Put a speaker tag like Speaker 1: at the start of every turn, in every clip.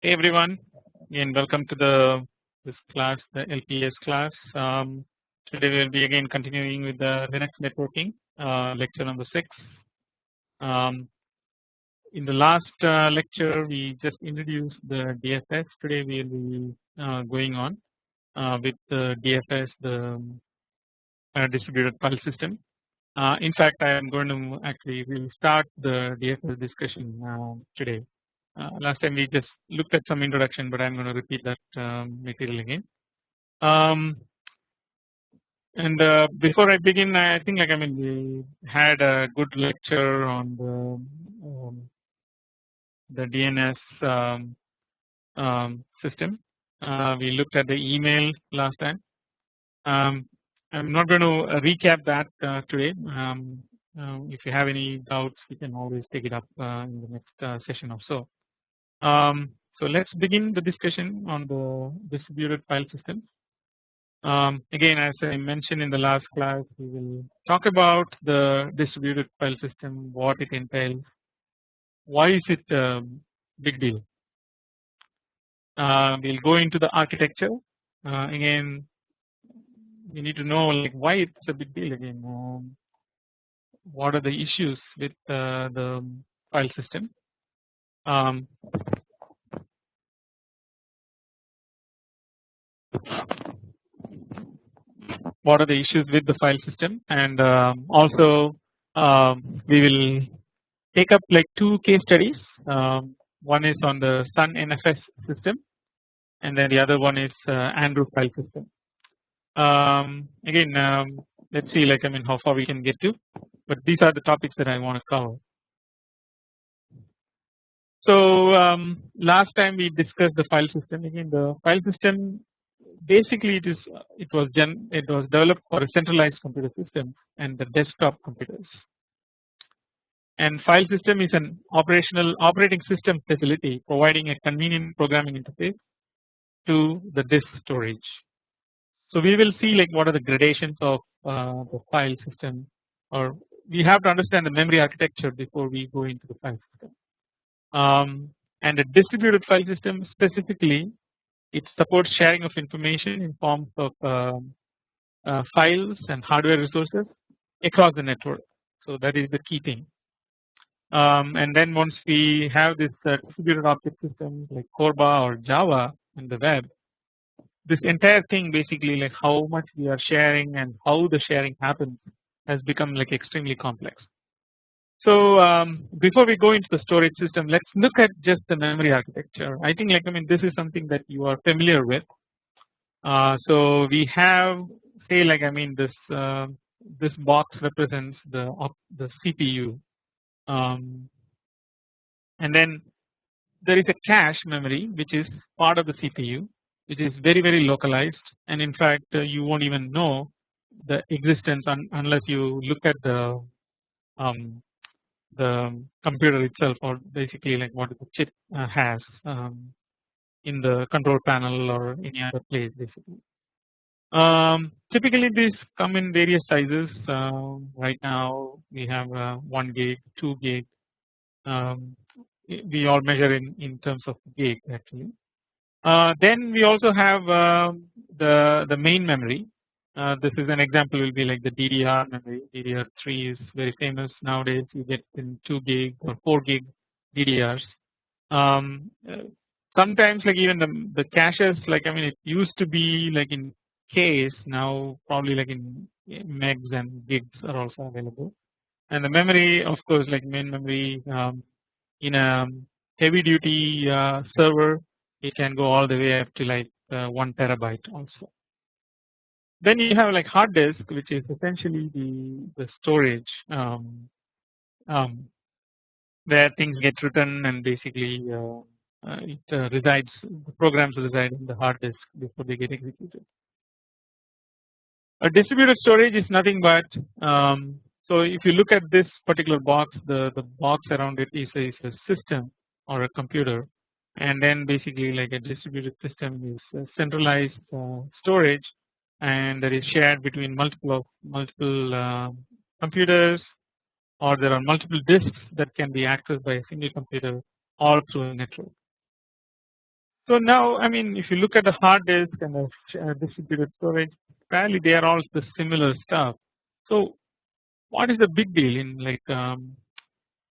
Speaker 1: Hey everyone, and welcome to the this class, the LPS class. Um, today we will be again continuing with the Linux networking uh, lecture number six. Um, in the last uh, lecture, we just introduced the DFS. Today we will be uh, going on uh, with the DFS, the uh, distributed file system. Uh, in fact, I am going to actually we will start the DFS discussion today. Uh, last time we just looked at some introduction, but I'm going to repeat that um, material again. Um, and uh, before I begin, I think like I mean we had a good lecture on the um, the DNS um, um, system. Uh, we looked at the email last time. I'm not going to recap that uh, today. If you have any doubts, we can always take it up uh, in the next uh, session or so. Um, so let's begin the discussion on the distributed file system. Um, again, as I mentioned in the last class, we will talk about the distributed file system, what it entails, why is it a big deal. Uh, we'll go into the architecture. Uh, again, we need to know like why it's a big deal again. Um, what are the issues with uh, the file system? Um, what are the issues with the file system and um, also um, we will take up like two case studies um, one is on the Sun NFS system and then the other one is uh, Andrew file system. Um, again um, let's see like I mean how far we can get to but these are the topics that I want to cover. So um, last time we discussed the file system again. The file system basically it is it was gen it was developed for a centralized computer system and the desktop computers. And file system is an operational operating system facility providing a convenient programming interface to the disk storage. So we will see like what are the gradations of uh, the file system or we have to understand the memory architecture before we go into the file system um, and a distributed file system specifically it supports sharing of information in forms of um, uh, files and hardware resources across the network. So that is the key thing. Um, and then once we have this uh, distributed object system like Corba or Java in the web, this entire thing basically like how much we are sharing and how the sharing happens has become like extremely complex. So um, before we go into the storage system, let's look at just the memory architecture. I think like I mean this is something that you are familiar with. Uh, so we have say like I mean this uh, this box represents the the CPU, um, and then there is a cache memory which is part of the CPU, which is very very localized, and in fact uh, you won't even know the existence un unless you look at the um, the computer itself or basically like what the chip uh, has um, in the control panel or any other place basically. Um, typically these come in various sizes uh, right now we have uh, 1 gig 2 gig um, we all measure in, in terms of gig actually. Uh, then we also have um, the the main memory uh, this is an example will be like the DDR memory DDR3 is very famous nowadays. You get in 2 gig or 4 gig DDRs um, sometimes like even the, the caches like I mean it used to be like in Ks now probably like in megs and gigs are also available. And the memory of course like main memory um, in a heavy duty uh, server it can go all the way up to like uh, 1 terabyte also then you have like hard disk which is essentially the, the storage um, um, where things get written and basically uh, uh, it uh, resides the programs reside in the hard disk before they get executed. A distributed storage is nothing but um, so if you look at this particular box the, the box around it is a, is a system or a computer and then basically like a distributed system is centralized uh, storage and that is shared between multiple multiple uh, computers or there are multiple disks that can be accessed by a single computer all through a network. So now I mean if you look at the hard disk and the uh, distributed storage fairly they are all the similar stuff. So what is the big deal in like um,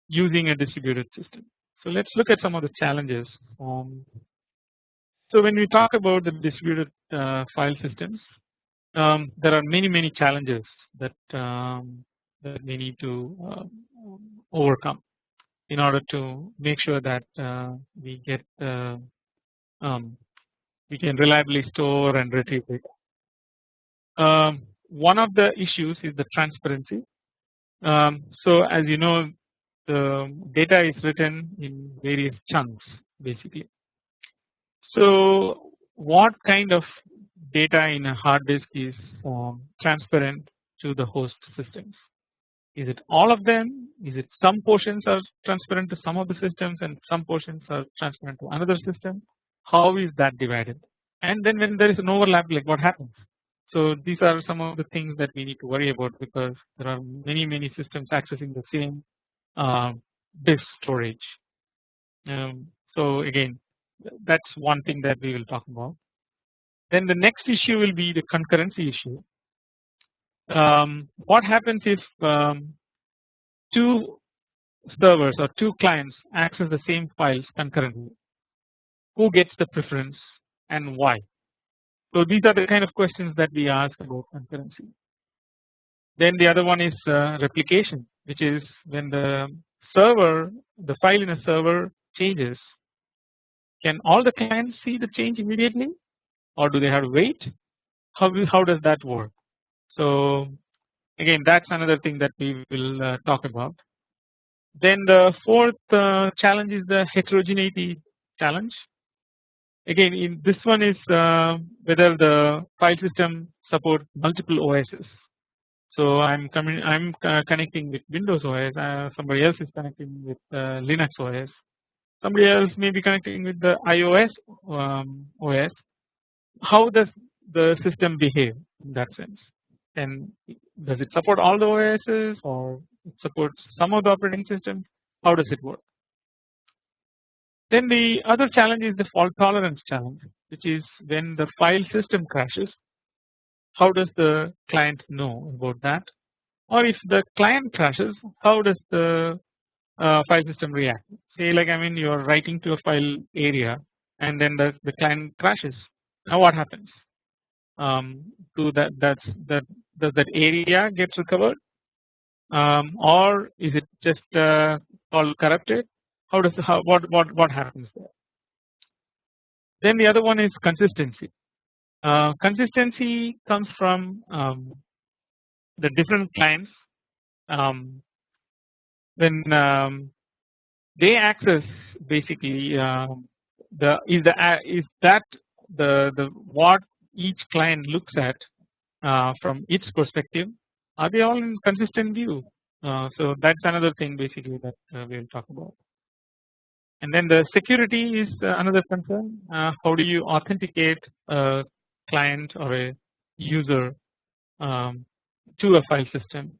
Speaker 1: using a distributed system? So let's look at some of the challenges. Um, so when we talk about the distributed uh, file systems um, there are many many challenges that um, that we need to uh, overcome in order to make sure that uh, we get uh, um, we can reliably store and retrieve data. Um, one of the issues is the transparency. Um, so as you know the data is written in various chunks basically. So what kind of data in a hard disk is um, transparent to the host systems? Is it all of them? Is it some portions are transparent to some of the systems and some portions are transparent to another system? How is that divided? And then when there is an overlap like what happens? So these are some of the things that we need to worry about because there are many many systems accessing the same uh, disk storage. Um, so again that's one thing that we will talk about. Then the next issue will be the concurrency issue. Um, what happens if um, two servers or two clients access the same files concurrently? Who gets the preference and why? So these are the kind of questions that we ask about concurrency. Then the other one is uh, replication which is when the server the file in a server changes can all the clients see the change immediately or do they have to wait? How, how does that work? So again that's another thing that we will uh, talk about. Then the fourth uh, challenge is the heterogeneity challenge. Again in this one is uh, whether the file system support multiple OSs so I'm coming I'm uh, connecting with Windows OS uh, somebody else is connecting with uh, Linux OS somebody else may be connecting with the iOS um, OS how does the system behave in that sense? And does it support all the OSs or it supports some of the operating systems how does it work? Then the other challenge is the fault tolerance challenge which is when the file system crashes how does the client know about that? Or if the client crashes how does the uh, file system react? Say like I mean you are writing to a file area and then the, the client crashes now what happens? Um, to that that's that does that area gets recovered? Um, or is it just uh, all corrupted? How does how what what what happens there? Then the other one is consistency. Uh, consistency comes from um, the different clients. Um, when um, they access basically uh, the is the uh, is that the the what each client looks at uh, from its perspective are they all in consistent view? Uh, so that's another thing basically that uh, we will talk about. And then the security is another concern. Uh, how do you authenticate a client or a user um, to a file system?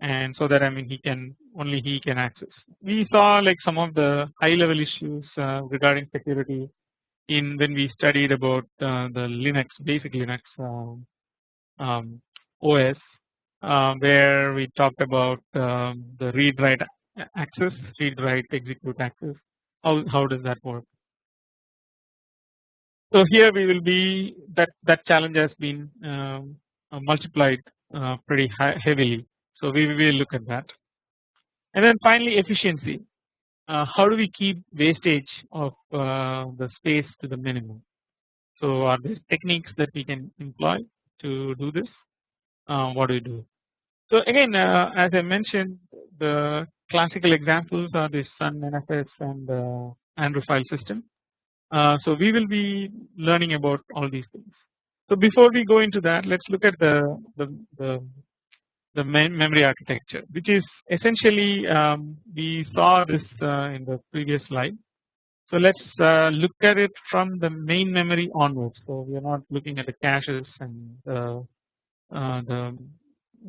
Speaker 1: And so that I mean he can only he can access. We saw like some of the high level issues uh, regarding security in when we studied about uh, the Linux basic Linux um, um, OS uh, where we talked about um, the read write access read write execute access. How, how does that work. So here we will be that that challenge has been um, uh, multiplied uh, pretty high, heavily. So we will look at that. And then finally efficiency how do we keep wastage of uh, the space to the minimum. So are there techniques that we can employ to do this uh, what do we do. So again uh, as I mentioned the classical examples are the Sun NFS and uh, Andrew file system. Uh, so we will be learning about all these things. So before we go into that let's look at the, the, the the main memory architecture which is essentially um, we saw this uh, in the previous slide. So let us uh, look at it from the main memory onwards. So we are not looking at the caches and uh, the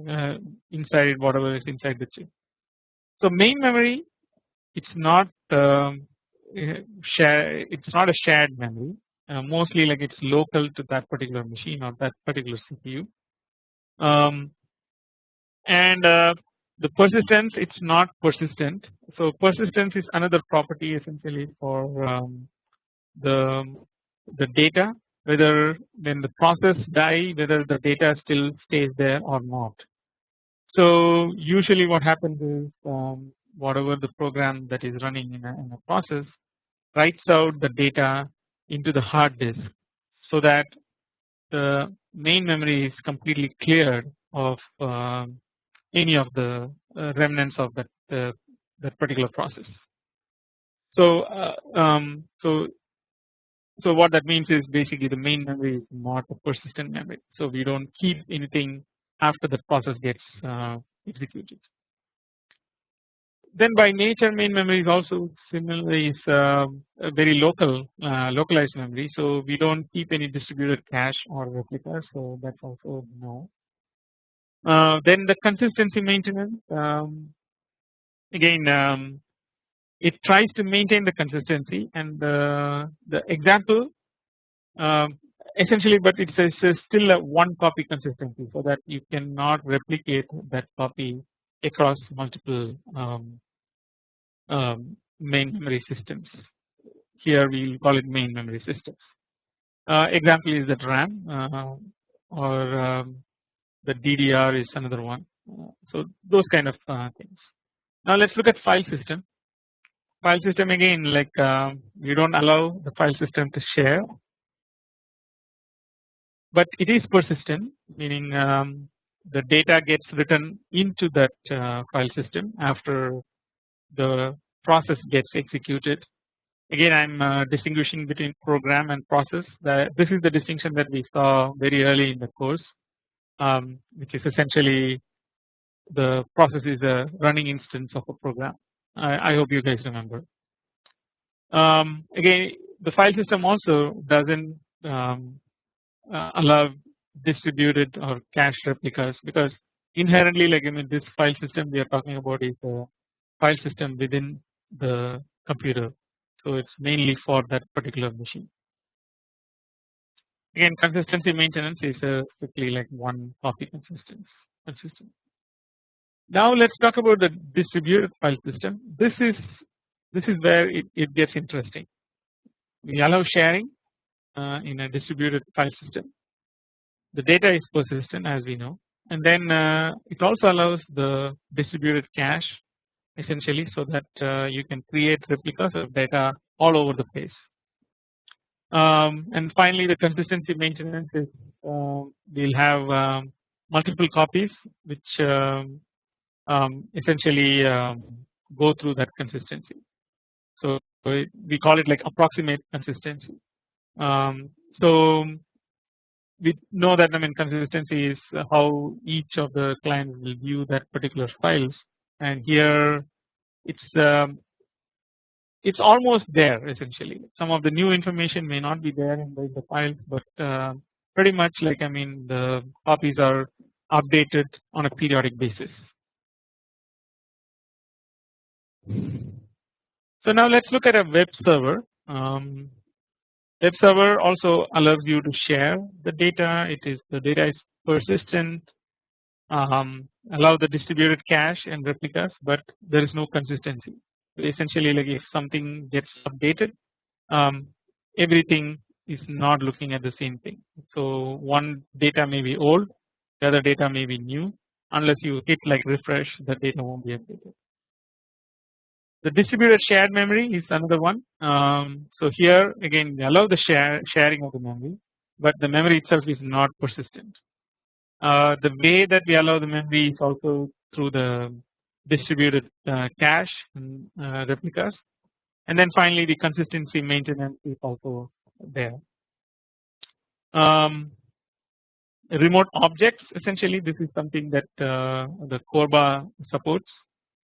Speaker 1: uh, inside whatever is inside the chip. So main memory it's not um, uh, share it's not a shared memory uh, mostly like it's local to that particular machine or that particular CPU um, and uh, the persistence it's not persistent so persistence is another property essentially for um, the the data whether when the process die whether the data still stays there or not. So usually what happens is um, whatever the program that is running in a, in a process writes out the data into the hard disk so that the main memory is completely cleared of uh, any of the uh, remnants of that uh, that particular process. So uh, um, so so what that means is basically the main memory is not a persistent memory. So we don't keep anything after the process gets executed. Then by nature main memory is also similarly is uh, a very local localized memory. So we don't keep any distributed cache or replica. So that's also no. Uh, then the consistency maintenance um, again um, it tries to maintain the consistency and the, the example um, essentially but it's a still a one copy consistency so that you cannot replicate that copy across multiple um, um, main memory systems. Here we will call it main memory systems. Uh, example is that RAM uh, or um, the DDR is another one. Uh, so those kind of uh, things. Now let's look at file system. File system again like uh, you don't allow the file system to share. But it is persistent meaning um, the data gets written into that uh, file system after the process gets executed. Again I am uh, distinguishing between program and process. That this is the distinction that we saw very early in the course um, which is essentially the process is a running instance of a program I, I hope you guys remember. Um, again, the file system also doesn't um, uh, allow distributed or cached replicas because inherently, like I mean, this file system we are talking about is a file system within the computer, so it's mainly for that particular machine. Again, consistency maintenance is a strictly like one copy consistency. consistent. Now let's talk about the distributed file system. This is this is where it, it gets interesting. We allow sharing uh, in a distributed file system. The data is persistent as we know, and then uh, it also allows the distributed cache essentially so that uh, you can create replicas of data all over the place. Um, and finally, the consistency maintenance is uh, we'll have um, multiple copies which um, um, essentially um, go through that consistency. So we call it like approximate consistency. Um, so we know that I mean consistency is how each of the clients will view that particular files, and here it's um, it's almost there essentially. Some of the new information may not be there in the, files, but uh, pretty much like I mean the copies are updated on a periodic basis. So now let's look at a web server. Um, web server also allows you to share the data. It is the data is persistent, um, allow the distributed cache and replicas, but there is no consistency. Essentially, like if something gets updated, um, everything is not looking at the same thing. So one data may be old, the other data may be new. Unless you hit like refresh, the data won't be updated. The distributed shared memory is another one. Um, so here again allow the share sharing of the memory, but the memory itself is not persistent. Uh, the way that we allow the memory is also through the distributed uh, cache and uh, replicas, and then finally the consistency maintenance is also there. Um, remote objects essentially this is something that uh, the Corba supports.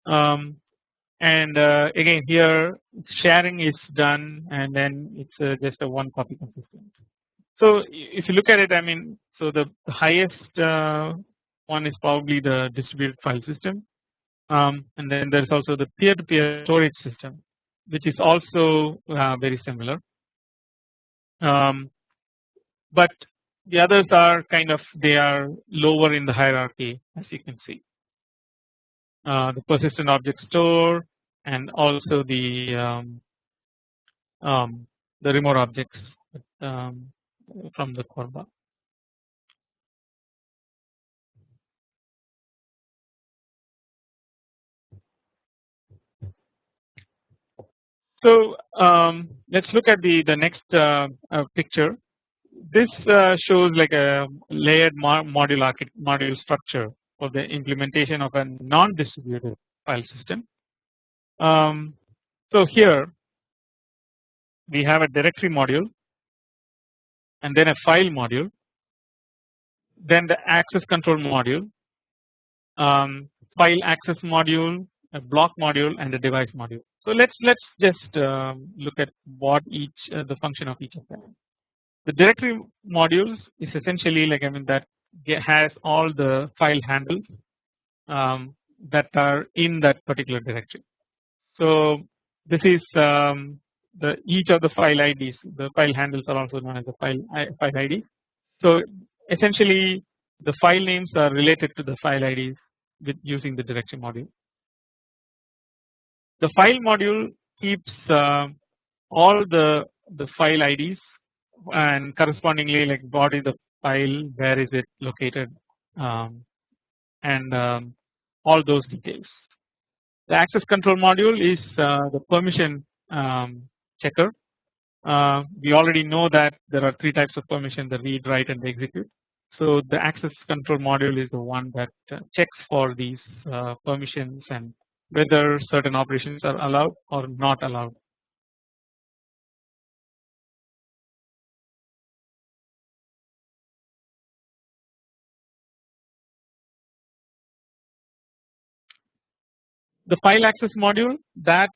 Speaker 1: Um, and uh, again here sharing is done and then it's uh, just a one copy consistent. So if you look at it I mean so the highest uh, one is probably the distributed file system um, and then there's also the peer to peer storage system which is also uh, very similar um, but the others are kind of they are lower in the hierarchy as you can see uh, the persistent object store and also the um, um, the remote objects um, from the Corba. So um, let's look at the the next uh, uh, picture. This uh, shows like a layered module module structure for the implementation of a non-distributed file system. Um, so here we have a directory module and then a file module then the access control module um, file access module a block module and a device module. So let's let's just uh, look at what each uh, the function of each of them. The directory modules is essentially like I mean that has all the file handles um, that are in that particular directory. So this is um, the each of the file IDs the file handles are also known as the file file ID. So essentially the file names are related to the file IDs with using the directory module. The file module keeps uh, all the the file IDs and correspondingly like is the file where is it located um, and um, all those details. The access control module is uh, the permission um, checker. Uh, we already know that there are three types of permission the read write and the execute. So the access control module is the one that uh, checks for these uh, permissions and whether certain operations are allowed or not allowed. The file access module that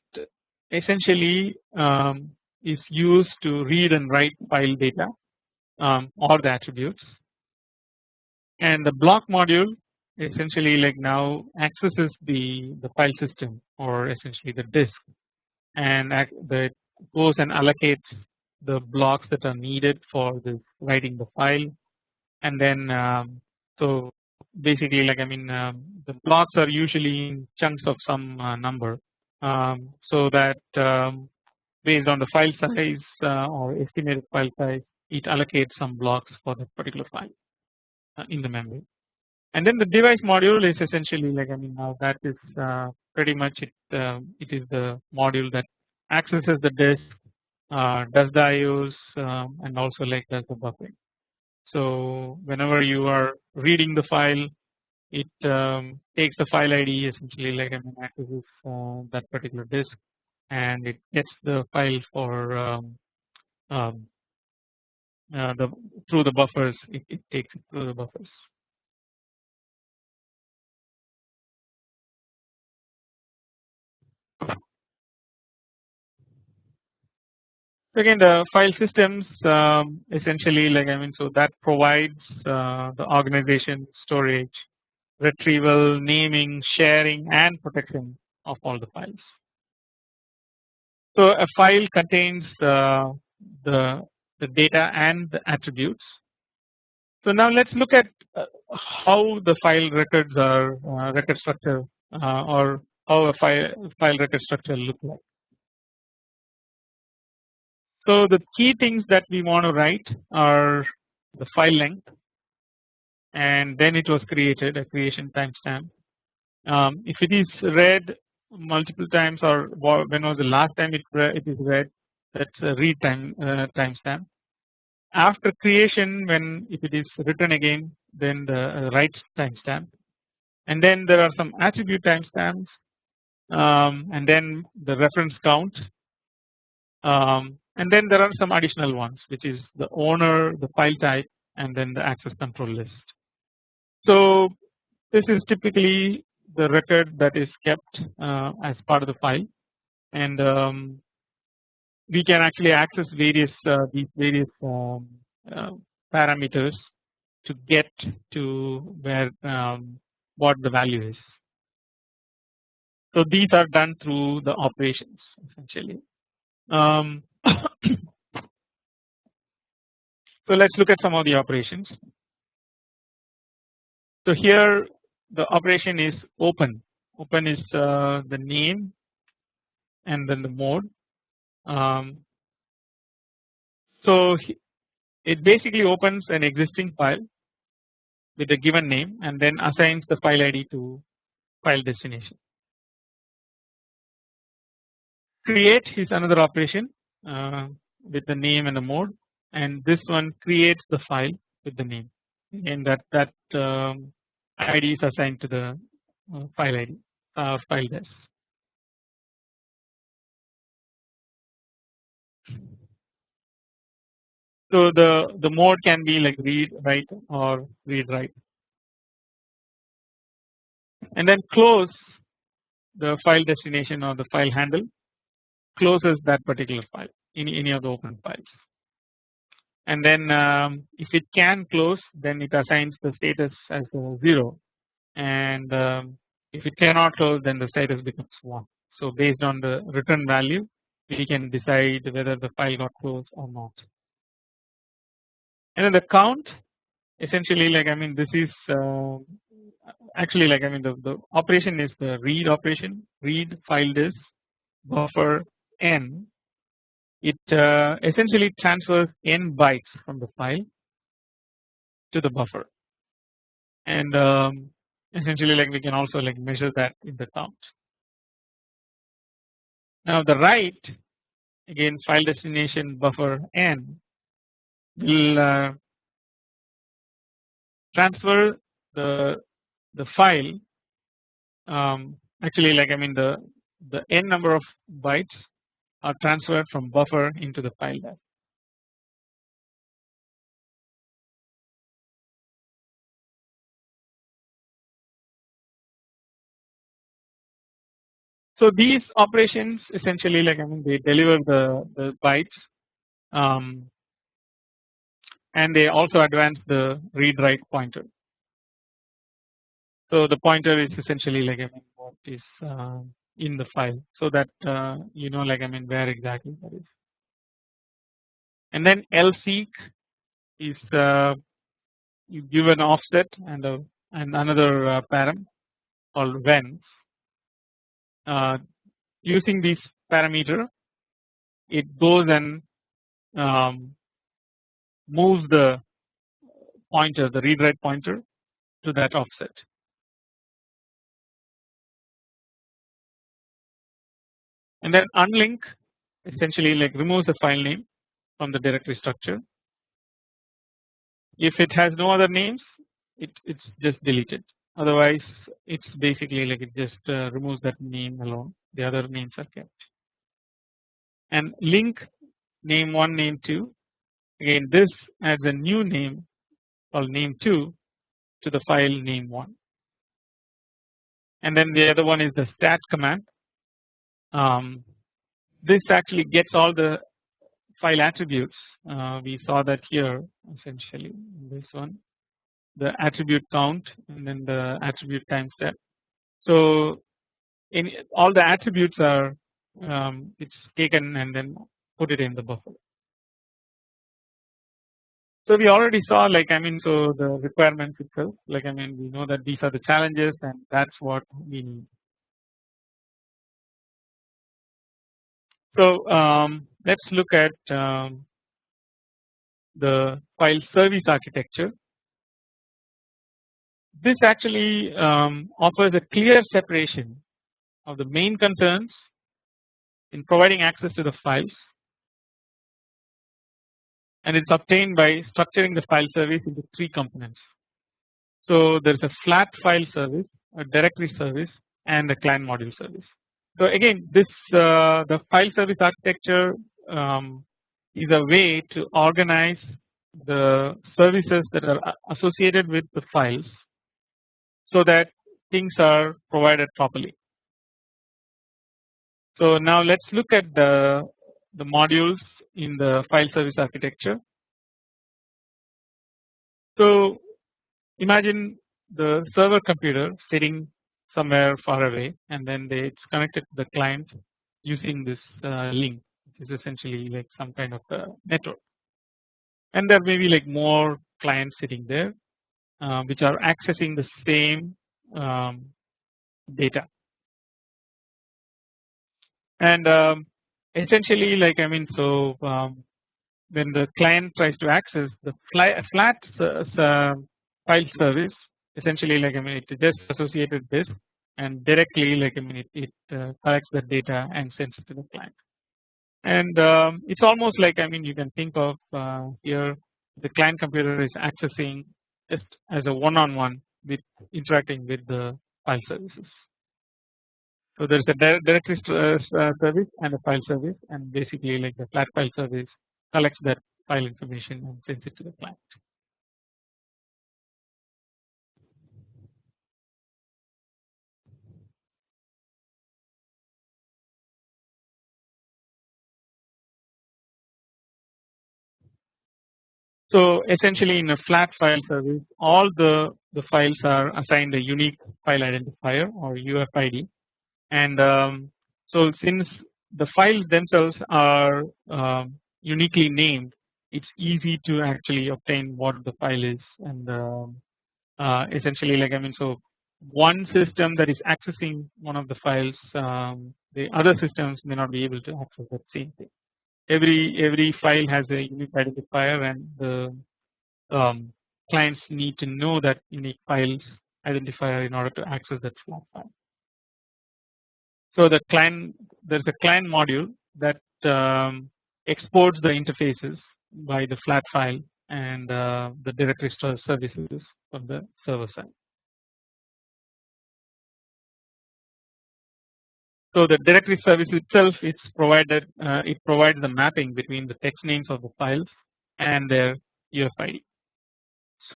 Speaker 1: essentially um, is used to read and write file data um, or the attributes and the block module essentially like now accesses the the file system or essentially the disk. And that goes and allocates the blocks that are needed for this writing the file. And then um, so basically like I mean um, the blocks are usually in chunks of some uh, number. Um, so that um, based on the file size uh, or estimated file size it allocates some blocks for that particular file uh, in the memory and then the device module is essentially like I mean now that is uh, pretty much it uh, it is the module that accesses the disk uh, does the IOs um, and also like does the buffering. So whenever you are reading the file it um, takes the file ID essentially like I mean accesses uh, that particular disk and it gets the file for um, um, uh, the through the buffers it, it takes it through the buffers. Again the file systems um, essentially like I mean so that provides uh, the organization storage retrieval naming sharing and protection of all the files. So a file contains uh, the the data and the attributes. So now let's look at uh, how the file records are uh, record structure uh, or how a file file record structure look like. So the key things that we want to write are the file length and then it was created a creation timestamp. Um, if it is read multiple times or when was the last time it, it is read that's a read time uh, timestamp. After creation when if it is written again then the uh, write timestamp and then there are some attribute timestamps um, and then the reference count um, and then there are some additional ones which is the owner the file type and then the access control list. So this is typically the record that is kept uh, as part of the file and um, we can actually access various uh, these various um, uh, parameters to get to where um, what the value is. So these are done through the operations essentially. So let's look at some of the operations. So here the operation is open. Open is uh, the name and then the mode. Um, so it basically opens an existing file with a given name and then assigns the file ID to file destination. Create is another operation with the name and the mode. And this one creates the file with the name. And that that um, ID is assigned to the uh, file ID uh, file des. So the the mode can be like read write or read write. And then close the file destination or the file handle closes that particular file in any of the open files. And then um, if it can close then it assigns the status as 0 and um, if it cannot close then the status becomes 1. So based on the return value we can decide whether the file got closed or not. And then the count essentially like I mean this is uh, actually like I mean the, the operation is the read operation. Read file this buffer n it uh, essentially transfers n bytes from the file to the buffer and um, essentially like we can also like measure that in the count. Now the write again file destination buffer n will uh, transfer the the file um, actually like I mean the the n number of bytes are transferred from buffer into the file there. So these operations essentially like I mean they deliver the, the bytes um, and they also advance the read write pointer. So the pointer is essentially like I mean what is uh, in the file so that uh, you know like I mean where exactly that is. And then lseek is uh, you give an offset and a and another uh, param called when. Uh, using this parameter it goes and um, moves the pointer the read write pointer to that offset. And then unlink essentially like removes the file name from the directory structure. If it has no other names it it's just deleted otherwise it's basically like it just uh, removes that name alone the other names are kept. And link name 1 name 2 Again this adds a new name called name2 to the file name1 and then the other one is the stat command. Um, this actually gets all the file attributes uh, we saw that here essentially this one the attribute count and then the attribute time step. So in all the attributes are um, it's taken and then put it in the buffer. So we already saw like I mean so the requirements itself like I mean we know that these are the challenges and that's what we need. So um, let's look at um, the file service architecture. This actually um, offers a clear separation of the main concerns in providing access to the files and it is obtained by structuring the file service into three components. So there is a flat file service, a directory service and a client module service. So again this uh, the file service architecture um, is a way to organize the services that are associated with the files so that things are provided properly. So now let us look at the, the modules in the file service architecture. So imagine the server computer sitting somewhere far away and then they it's connected to the client using this uh, link which is essentially like some kind of a network. And there may be like more clients sitting there uh, which are accessing the same um, data. And um, essentially like I mean so um, when the client tries to access the flat uh, file service essentially like I mean it just associated this and directly like I mean it, it uh, collects the data and sends it to the client and um, it's almost like I mean you can think of uh, here the client computer is accessing just as a one on one with interacting with the file services. So there is a directory uh, uh, service and a file service and basically like the flat file service collects that file information and sends it to the client. So essentially in a flat file service all the, the files are assigned a unique file identifier or UFID and um, so since the files themselves are um, uniquely named it's easy to actually obtain what the file is. And um, uh, essentially like I mean so one system that is accessing one of the files um, the other systems may not be able to access that same thing every every file has a unique identifier and the um, clients need to know that unique files identifier in order to access that flat file. So the client there is a client module that um, exports the interfaces by the flat file and uh, the directory services from the server side. So the directory service itself it's provided uh, it provides the mapping between the text names of the files and their UFID.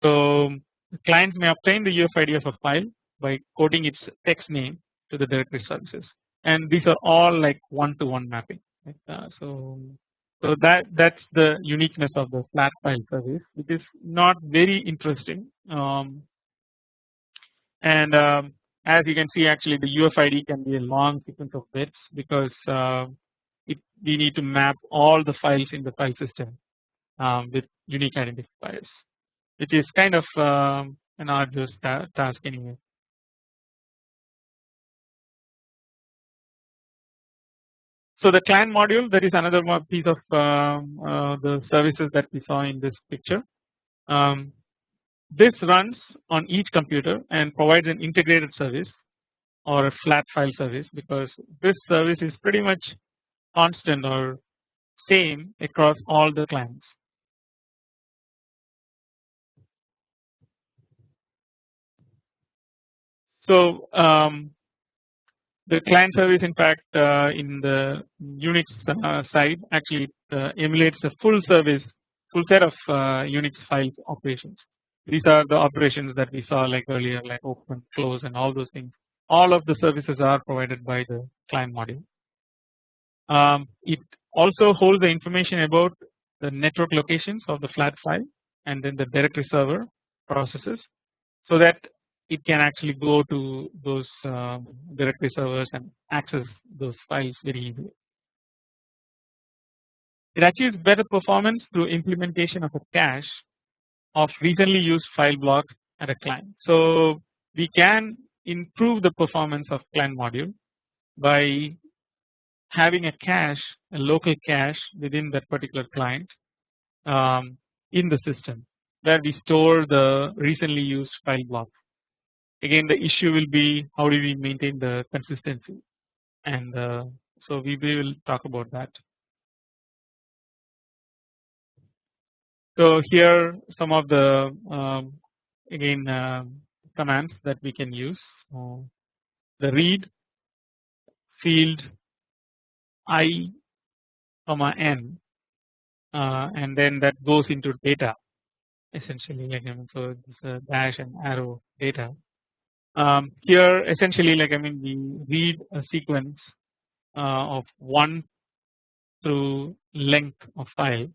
Speaker 1: So the client may obtain the UFID of a file by coding its text name to the directory services and these are all like one to one mapping. Uh, so so that that's the uniqueness of the flat file service which is not very interesting um, and um, as you can see actually the UFID can be a long sequence of bits because uh, it, we need to map all the files in the file system um, with unique identifiers which is kind of um, an arduous ta task anyway. So the client module that is another piece of um, uh, the services that we saw in this picture. Um, this runs on each computer and provides an integrated service or a flat file service because this service is pretty much constant or same across all the clients. So um, the client service in fact uh, in the Unix uh, side actually uh, emulates a full service full set of uh, Unix file operations these are the operations that we saw like earlier like open close and all those things all of the services are provided by the client module. Um, it also holds the information about the network locations of the flat file and then the directory server processes so that it can actually go to those um, directory servers and access those files very easily. It achieves better performance through implementation of a cache of recently used file blocks at a client. So we can improve the performance of client module by having a cache a local cache within that particular client um, in the system where we store the recently used file blocks. Again the issue will be how do we maintain the consistency and uh, so we will talk about that. So here some of the um, again uh, commands that we can use. Uh, the read field i comma n uh, and then that goes into data essentially like I mean so dash and arrow data. Um, here essentially like I mean we read a sequence uh, of 1 through length of file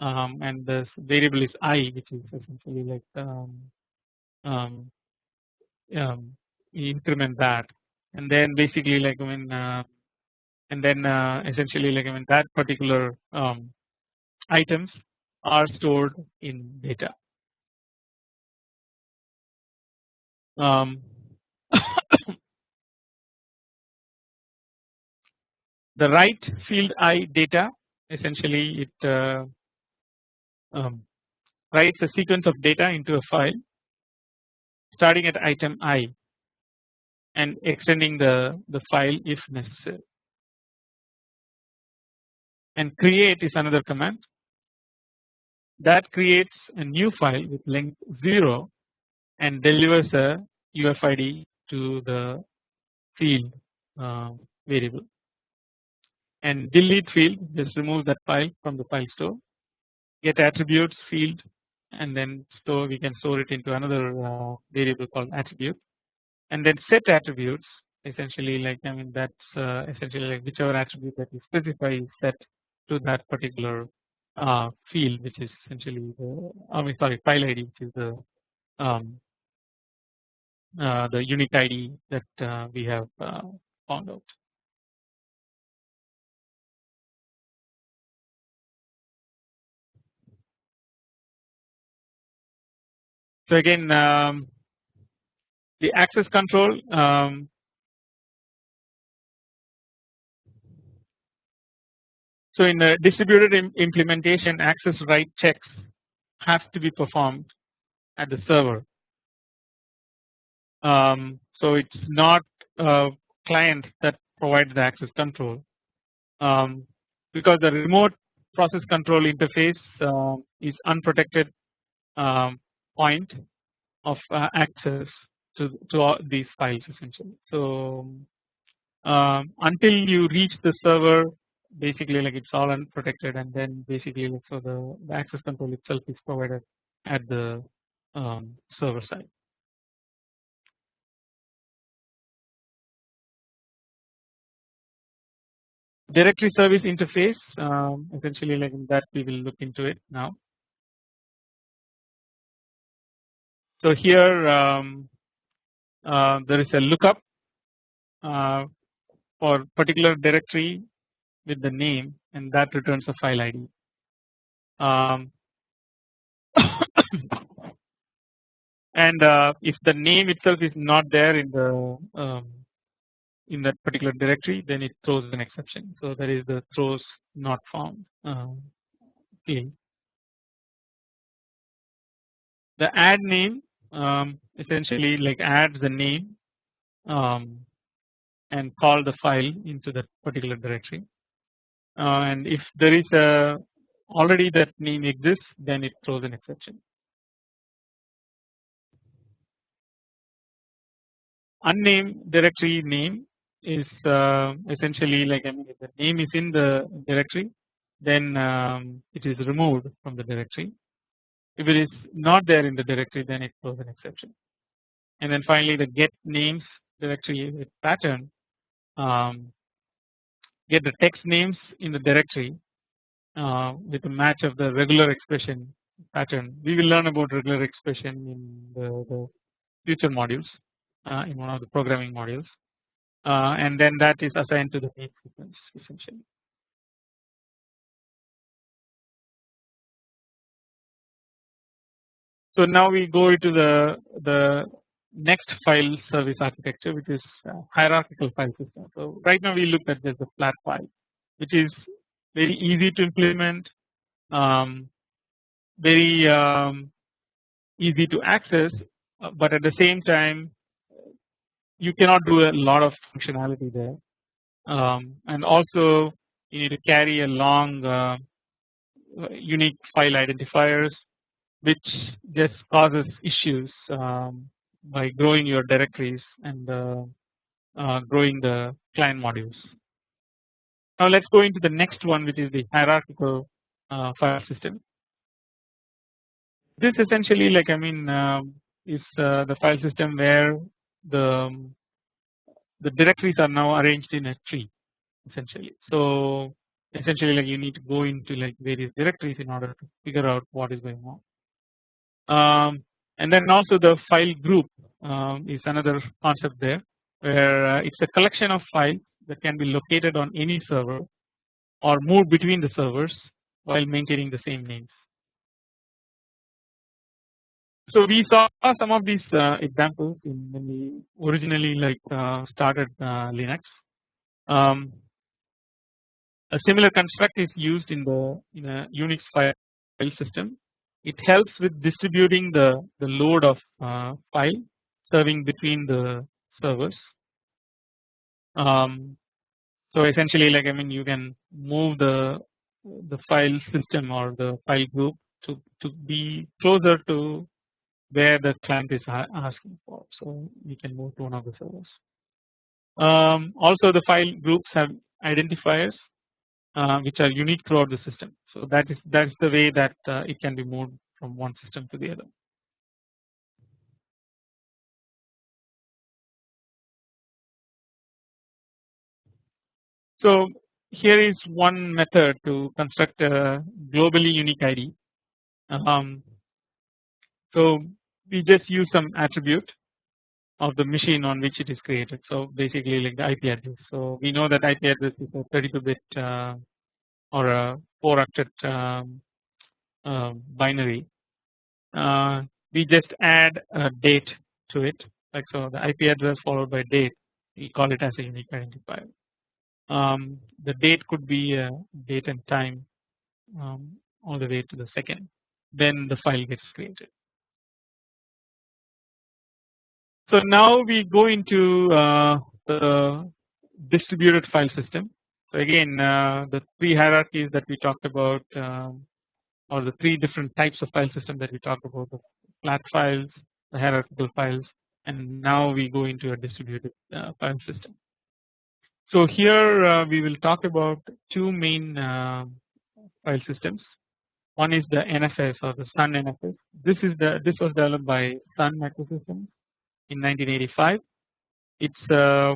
Speaker 1: um, and the variable is i which is essentially like um, um, um, increment that and then basically like I mean uh, and then uh, essentially like I mean that particular um, items are stored in data. The write field i data essentially it uh, um, writes a sequence of data into a file starting at item i and extending the, the file if necessary. And create is another command. That creates a new file with length 0 and delivers a UFID to the field uh, variable. And delete field just remove that file from the file store get attributes field and then store we can store it into another uh, variable called attribute and then set attributes essentially like I mean that's uh, essentially like whichever attribute that you specify is set to that particular uh, field which is essentially the I mean sorry file ID which is the um, uh, the unique ID that uh, we have uh, found out. So again um, the access control um, so in the distributed Im implementation access right checks have to be performed at the server. Um, so it's not a client that provides the access control um, because the remote process control interface uh, is unprotected um, point of uh, access to, to all these files essentially. So um, until you reach the server basically like it's all unprotected and then basically so the, the access control itself is provided at the um, server side. Directory service interface um, essentially like that we will look into it now. So here um, uh, there is a lookup uh, for particular directory with the name and that returns a file ID. Um, and uh, if the name itself is not there in the um, in that particular directory then it throws an exception. So that is the throws not found um, field. The add name um, essentially like add the name um, and call the file into that particular directory uh, and if there is a already that name exists then it throws an exception. Unnamed directory name is uh, essentially like I mean if the name is in the directory then um, it is removed from the directory if it is not there in the directory then it throws an exception and then finally the get names directory with pattern um, get the text names in the directory uh, with a match of the regular expression pattern. We will learn about regular expression in the, the future modules uh, in one of the programming modules uh, and then that is assigned to the main sequence essentially. So now we go into the the next file service architecture which is hierarchical file system. So right now we looked at just the flat file which is very easy to implement, um, very um, easy to access, uh, but at the same time you cannot do a lot of functionality there, um, and also you need to carry a long uh, unique file identifiers which just causes issues um, by growing your directories and uh, uh, growing the client modules. Now let's go into the next one which is the hierarchical uh, file system. This essentially like I mean um, is uh, the file system where the um, the directories are now arranged in a tree essentially. So essentially like you need to go into like various directories in order to figure out what is going on um, and then also the file group um, is another concept there where uh, it's a collection of files that can be located on any server or moved between the servers while maintaining the same names. So we saw some of these uh, examples in when we originally like uh, started uh, Linux. Um, a similar construct is used in the in a Unix file system. It helps with distributing the the load of uh, file serving between the servers. Um, so essentially, like I mean, you can move the the file system or the file group to to be closer to where the client is asking for. So we can move to one of the servers. Um, also, the file groups have identifiers uh, which are unique throughout the system. So that is that is the way that uh, it can be moved from one system to the other. So here is one method to construct a globally unique ID. Um, so we just use some attribute of the machine on which it is created. So basically like the IP address. So we know that IP address is a 32 bit uh, or a 4 octet um, uh, binary. Uh, we just add a date to it like so the IP address followed by date we call it as a unique identifier. Um, the date could be a date and time um, all the way to the second then the file gets created. So now we go into uh, the distributed file system. So again uh, the three hierarchies that we talked about um, or the three different types of file system that we talked about the flat files, the hierarchical files and now we go into a distributed uh, file system. So here uh, we will talk about two main uh, file systems. One is the NFS or the Sun NFS. This is the this was developed by Sun Microsystems in 1985. It's uh,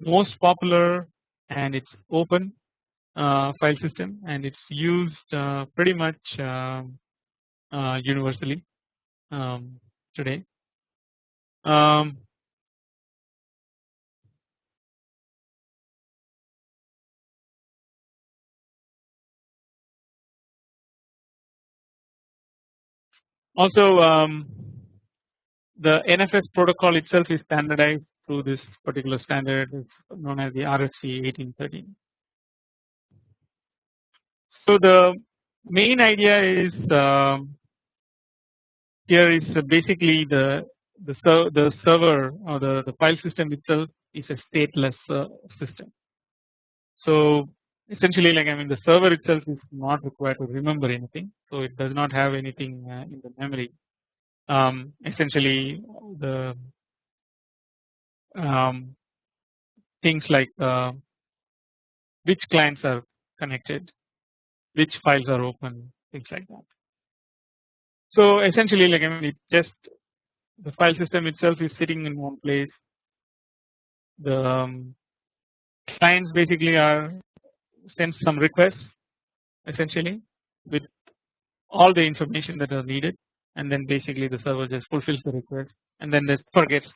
Speaker 1: most popular and it's open uh, file system and it's used uh, pretty much um, uh, universally um, today. Um, also um, the NFS protocol itself is standardized through this particular standard known as the RFC 1813. So the main idea is um, here is basically the the, ser the server or the, the file system itself is a stateless uh, system. So essentially like I mean the server itself is not required to remember anything so it does not have anything uh, in the memory um, essentially the um, things like uh, which clients are connected which files are open things like that. So essentially like I mean it just the file system itself is sitting in one place the um, clients basically are sends some requests essentially with all the information that are needed and then basically the server just fulfills the request and then just forgets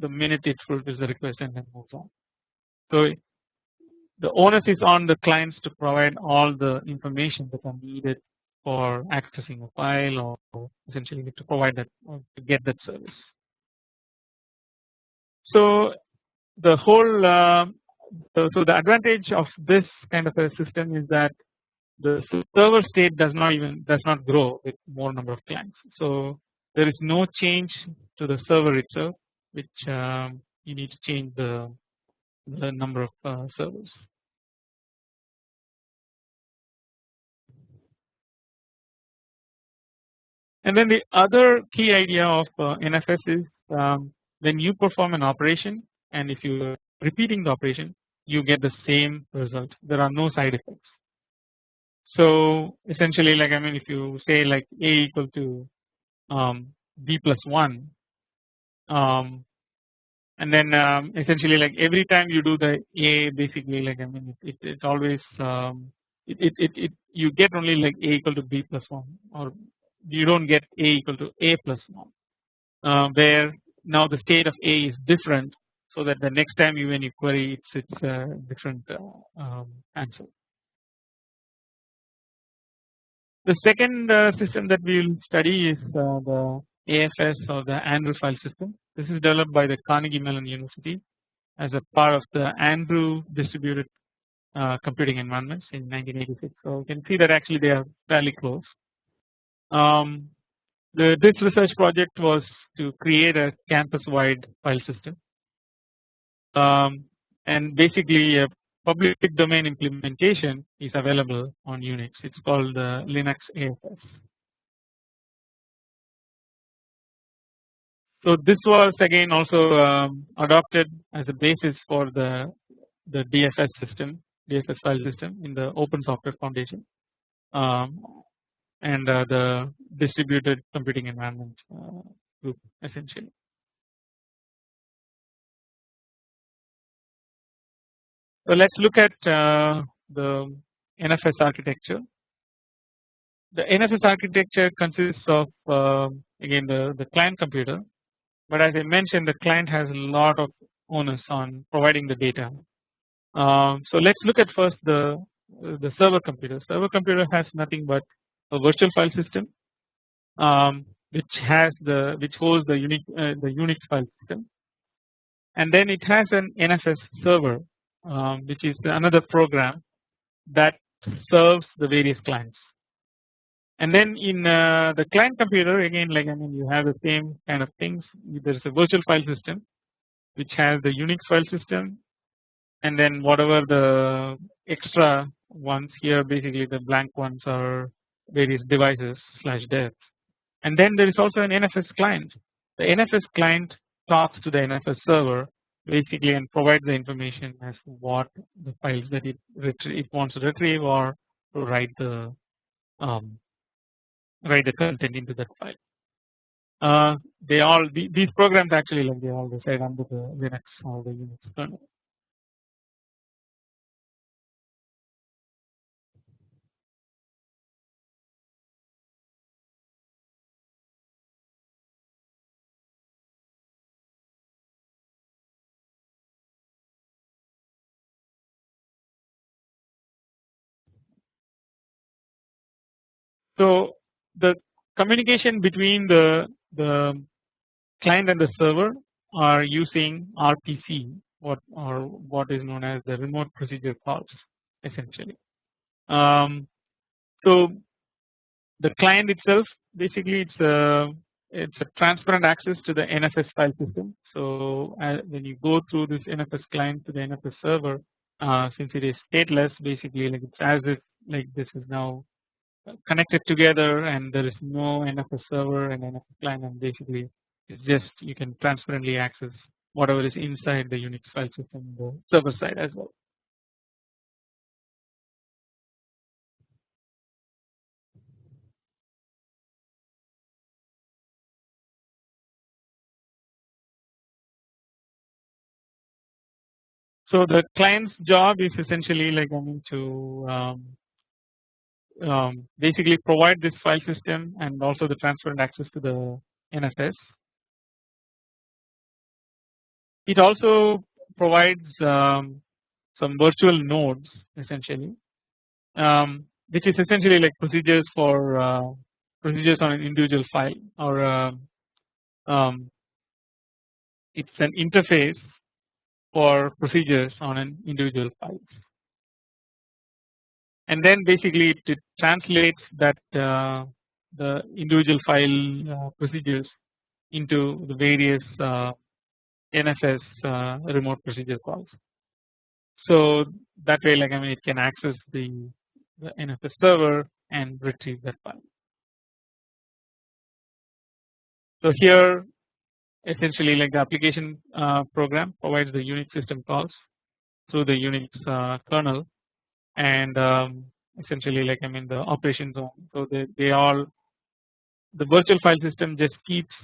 Speaker 1: the minute it fulfills the request and then moves on. So the onus is on the clients to provide all the information that are needed for accessing a file or essentially to provide that to get that service. So the whole uh, so, so the advantage of this kind of a system is that the server state does not even does not grow with more number of clients. So there is no change to the server itself which um, you need to change the the number of uh, servers. And then the other key idea of uh, NFS is um, when you perform an operation and if you are repeating the operation you get the same result there are no side effects. So essentially like I mean if you say like a equal to um, b plus 1 um, and then um, essentially like every time you do the a basically like I mean it, it, it always um, it, it, it, it you get only like a equal to b plus 1 or you don't get a equal to a plus 1 uh, where now the state of A is different so that the next time you when you query it's it's a different uh, um, answer. The second uh, system that we will study is uh, the AFS or the Andrew file system. This is developed by the Carnegie Mellon University as a part of the Andrew distributed uh, computing environments in 1986. So you can see that actually they are fairly close. Um, the, this research project was to create a campus wide file system um, and basically a public domain implementation is available on Unix it is called the Linux AFS. So this was again also um, adopted as a basis for the the DFS system DFS file system in the Open Software Foundation um, and uh, the distributed computing environment uh, group essentially. So let us look at uh, the NFS architecture. The NFS architecture consists of uh, again the, the client computer but as I mentioned the client has a lot of onus on providing the data. Uh, so let us look at first the the server computer. Server computer has nothing but a virtual file system um, which has the which holds the unique uh, the Unix file system and then it has an NFS server um, which is another program that serves the various clients. And then in uh, the client computer again like I mean you have the same kind of things. There is a virtual file system which has the Unix file system and then whatever the extra ones here basically the blank ones are various devices slash dev and then there is also an NFS client. The NFS client talks to the NFS server basically and provide the information as to what the files that it it wants to retrieve or to write the um, write the content into that file. Uh, they all these programs actually like they all reside under the Linux or the Unix kernel. So the communication between the the client and the server are using RPC what or what is known as the remote procedure calls essentially. Um, so the client itself basically it's a it's a transparent access to the NFS file system. So uh, when you go through this NFS client to the NFS server, uh, since it is stateless, basically like it's as if like this is now connected together and there is no NFS server and NFS client and basically it's just you can transparently access whatever is inside the Unix file system the server side as well. So the client's job is essentially like I mean to um, um, basically provide this file system and also the transparent access to the NFS. It also provides um, some virtual nodes essentially um, which is essentially like procedures for uh, procedures on an individual file or uh, um, it's an interface for procedures on an individual file and then basically it, translates that uh, the individual file uh, procedures into the various uh, NFS remote procedure calls. So that way like I mean it can access the, the NFS server and retrieve that file. So here essentially like the application uh, program provides the Unix system calls through the Unix uh, kernel and um, essentially like I mean the operation zone. So they, they all the virtual file system just keeps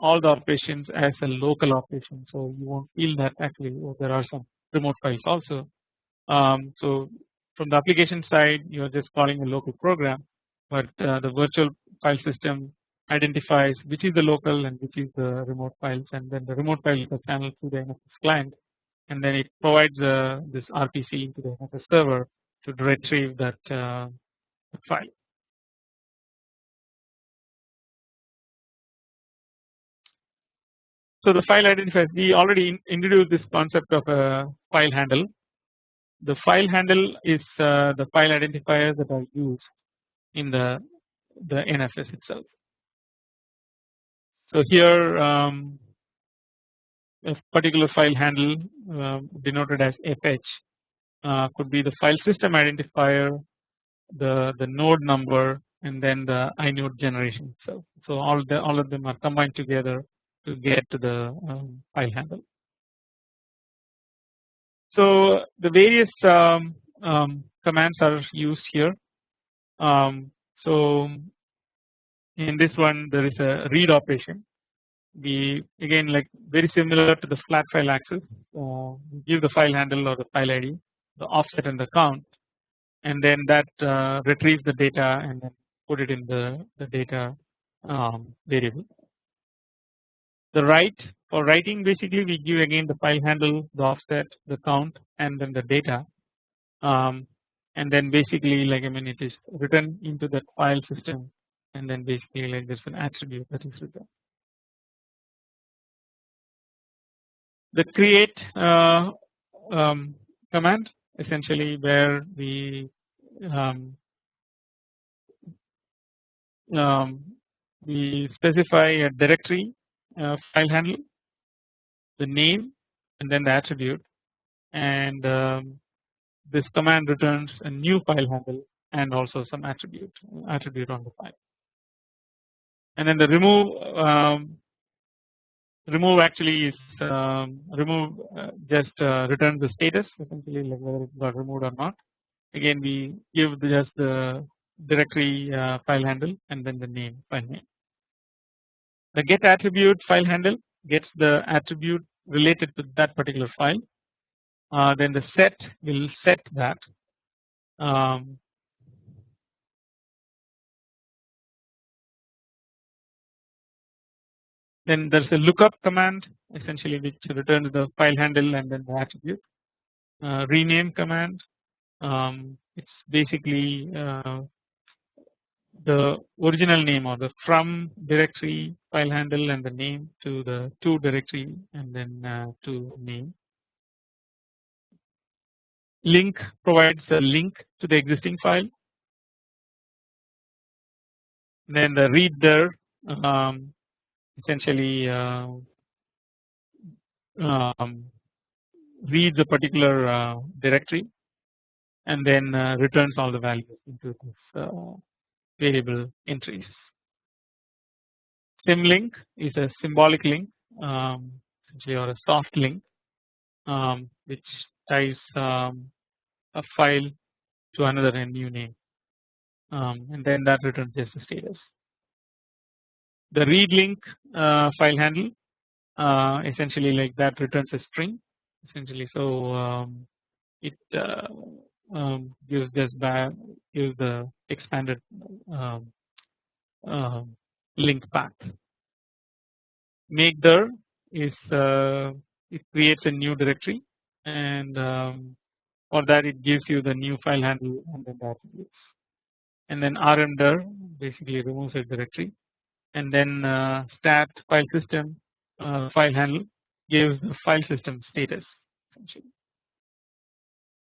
Speaker 1: all the operations as a local operation. So you won't feel that actually oh, there are some remote files also. Um, so from the application side you are just calling a local program but uh, the virtual file system identifies which is the local and which is the remote files and then the remote file is channeled to the NFS client and then it provides uh, this RPC to the NFS server to retrieve that, uh, file. So the file identifiers we already introduced this concept of a file handle. The file handle is uh, the file identifiers that are used in the the NFS itself. So here um, a particular file handle uh, denoted as FH uh, could be the file system identifier, the the node number, and then the inode generation itself. So all the all of them are combined together to get to the um, file handle. So the various um, um, commands are used here. Um, so in this one there is a read operation. We again like very similar to the flat file access. Uh, give the file handle or the file ID, the offset and the count, and then that uh, retrieves the data and then put it in the the data um, variable the write for writing basically we give again the file handle the offset the count and then the data um, and then basically like I mean it is written into that file system and then basically like there's an attribute that is written. The create uh, um, command essentially where we um, um, we specify a directory uh, file handle, the name and then the attribute and um, this command returns a new file handle and also some attribute attribute on the file. And then the remove um, remove actually is um, remove uh, just uh, the status essentially like whether it got removed or not. Again we give the, just the directory uh, file handle and then the name file name. The get attribute file handle gets the attribute related to that particular file. Uh, then the set will set that. Um, then there's a lookup command essentially which returns the file handle and then the attribute. Uh, rename command um, it's basically uh, the original name or the from directory file handle and the name to the to directory and then uh, to name. Link provides a link to the existing file. Then the readdir um, essentially uh, um, reads a particular uh, directory and then uh, returns all the values into this uh, variable entries. Symlink is a symbolic link um, essentially or a soft link um, which ties um, a file to another new name um, and then that returns just the status. The read link uh, file handle uh, essentially like that returns a string essentially. So um, it uh, um, gives this back gives the expanded um, uh, link path. Make dir is uh, it creates a new directory and um, for that it gives you the new file handle and then the attributes and then rmdir basically removes a directory and then uh, stat file system uh, file handle gives the file system status essentially.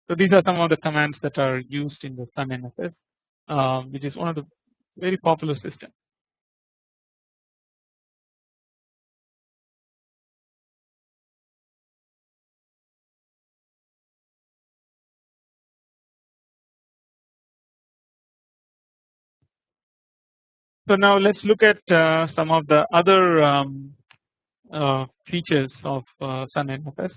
Speaker 1: So these are some of the commands that are used in the Sun NFS, uh, which is one of the very popular systems. So now let's look at uh, some of the other um, uh, features of uh, Sun NFS.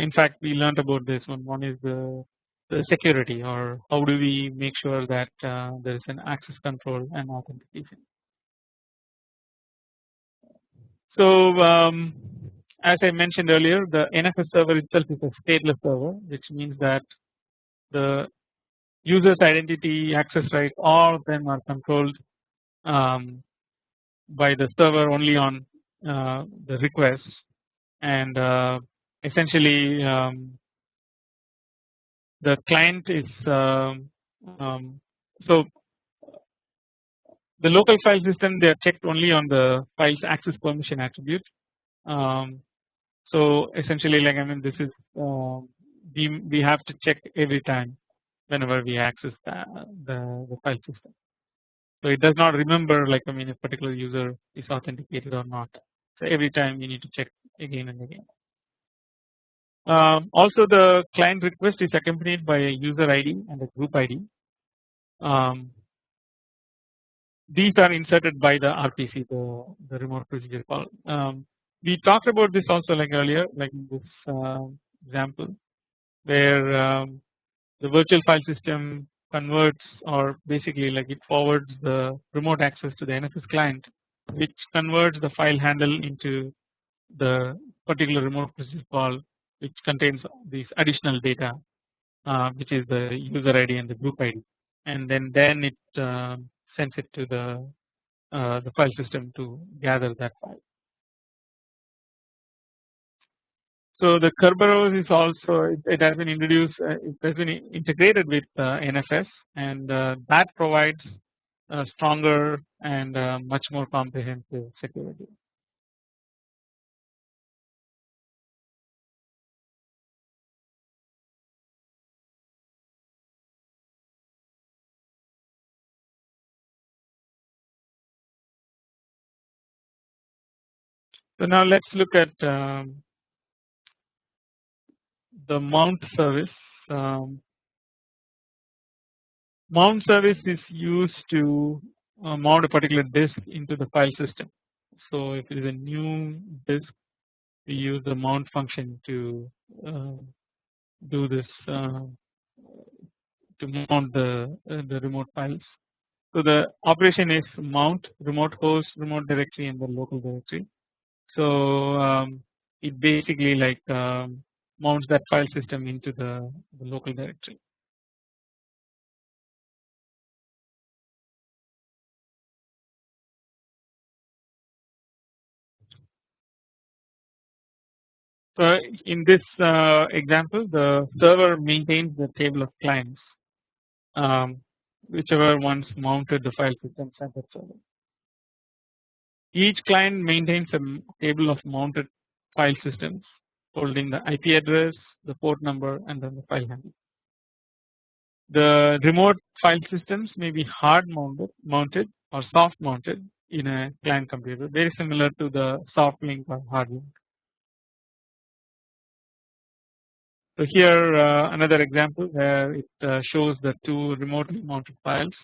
Speaker 1: In fact we learned about this one one is the, the security or how do we make sure that uh, there is an access control and authentication. So um, as I mentioned earlier the NFS server itself is a stateless server which means that the user's identity access rights all of them are controlled um, by the server only on uh, the request and uh, essentially um, the client is um, um, so the local file system they are checked only on the file's access permission attribute. Um, so essentially like I mean this is we, we have to check every time whenever we access the, the, the file system. So it does not remember like I mean if particular user is authenticated or not. So every time you need to check again and again. Um, also the client request is accompanied by a user ID and a group ID. Um, these are inserted by the RPC the, the remote procedure call. Um, we talked about this also like earlier like in this uh, example where um, the virtual file system converts or basically like it forwards the remote access to the NFS client which converts the file handle into the particular remote procedure call which contains these additional data uh, which is the user ID and the group ID and then then it uh, sends it to the uh, the file system to gather that file. So the Kerberos is also it, has been introduced uh, it has been integrated with uh, NFS and uh, that provides stronger and much more comprehensive security. So now let's look at um, the mount service. Um, mount service is used to uh, mount a particular disk into the file system. So if it is a new disk, we use the mount function to uh, do this uh, to mount the uh, the remote files. So the operation is mount remote host, remote directory, and the local directory. So um, it basically like um, mounts that file system into the, the local directory. So in this uh, example the server maintains the table of clients um, whichever ones mounted the file systems at that server. Each client maintains a table of mounted file systems holding the IP address, the port number and then the file handle. The remote file systems may be hard mounted, mounted or soft mounted in a client computer very similar to the soft link or hard link. So here uh, another example where it uh, shows the two remotely mounted files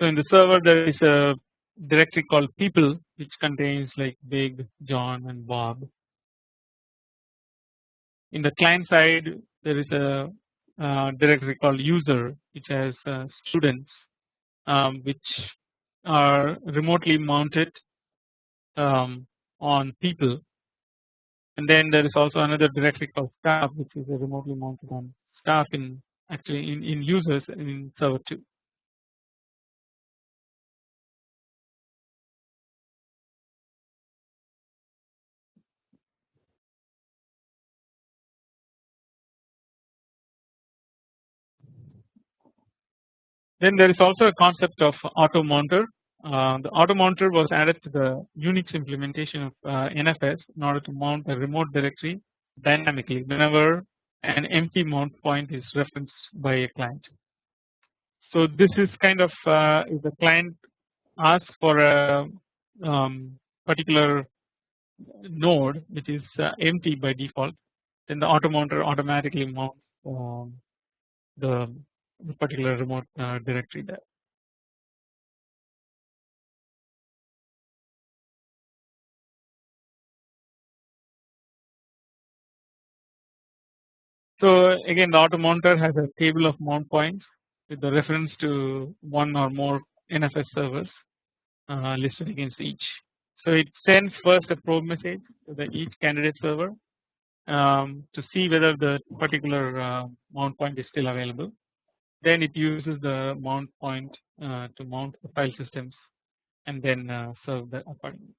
Speaker 1: So in the server there is a directory called people which contains like Big, John and Bob. In the client side there is a uh, directory called user which has uh, students um, which are remotely mounted um, on people and then there is also another directory called staff which is remotely mounted on staff in actually in, in users in server 2. Then there is also a concept of auto mounter. Uh, the auto mounter was added to the Unix implementation of uh, NFS in order to mount a remote directory dynamically whenever an empty mount point is referenced by a client. So this is kind of uh, if the client asks for a um, particular node which is uh, empty by default then the auto mounter automatically mounts um, the particular remote uh, directory there. So again the auto mounter has a table of mount points with the reference to one or more NFS servers uh, listed against each. So it sends first a probe message to the each candidate server um, to see whether the particular uh, mount point is still available. Then it uses the mount point uh, to mount the file systems and then uh, serve the accordingly.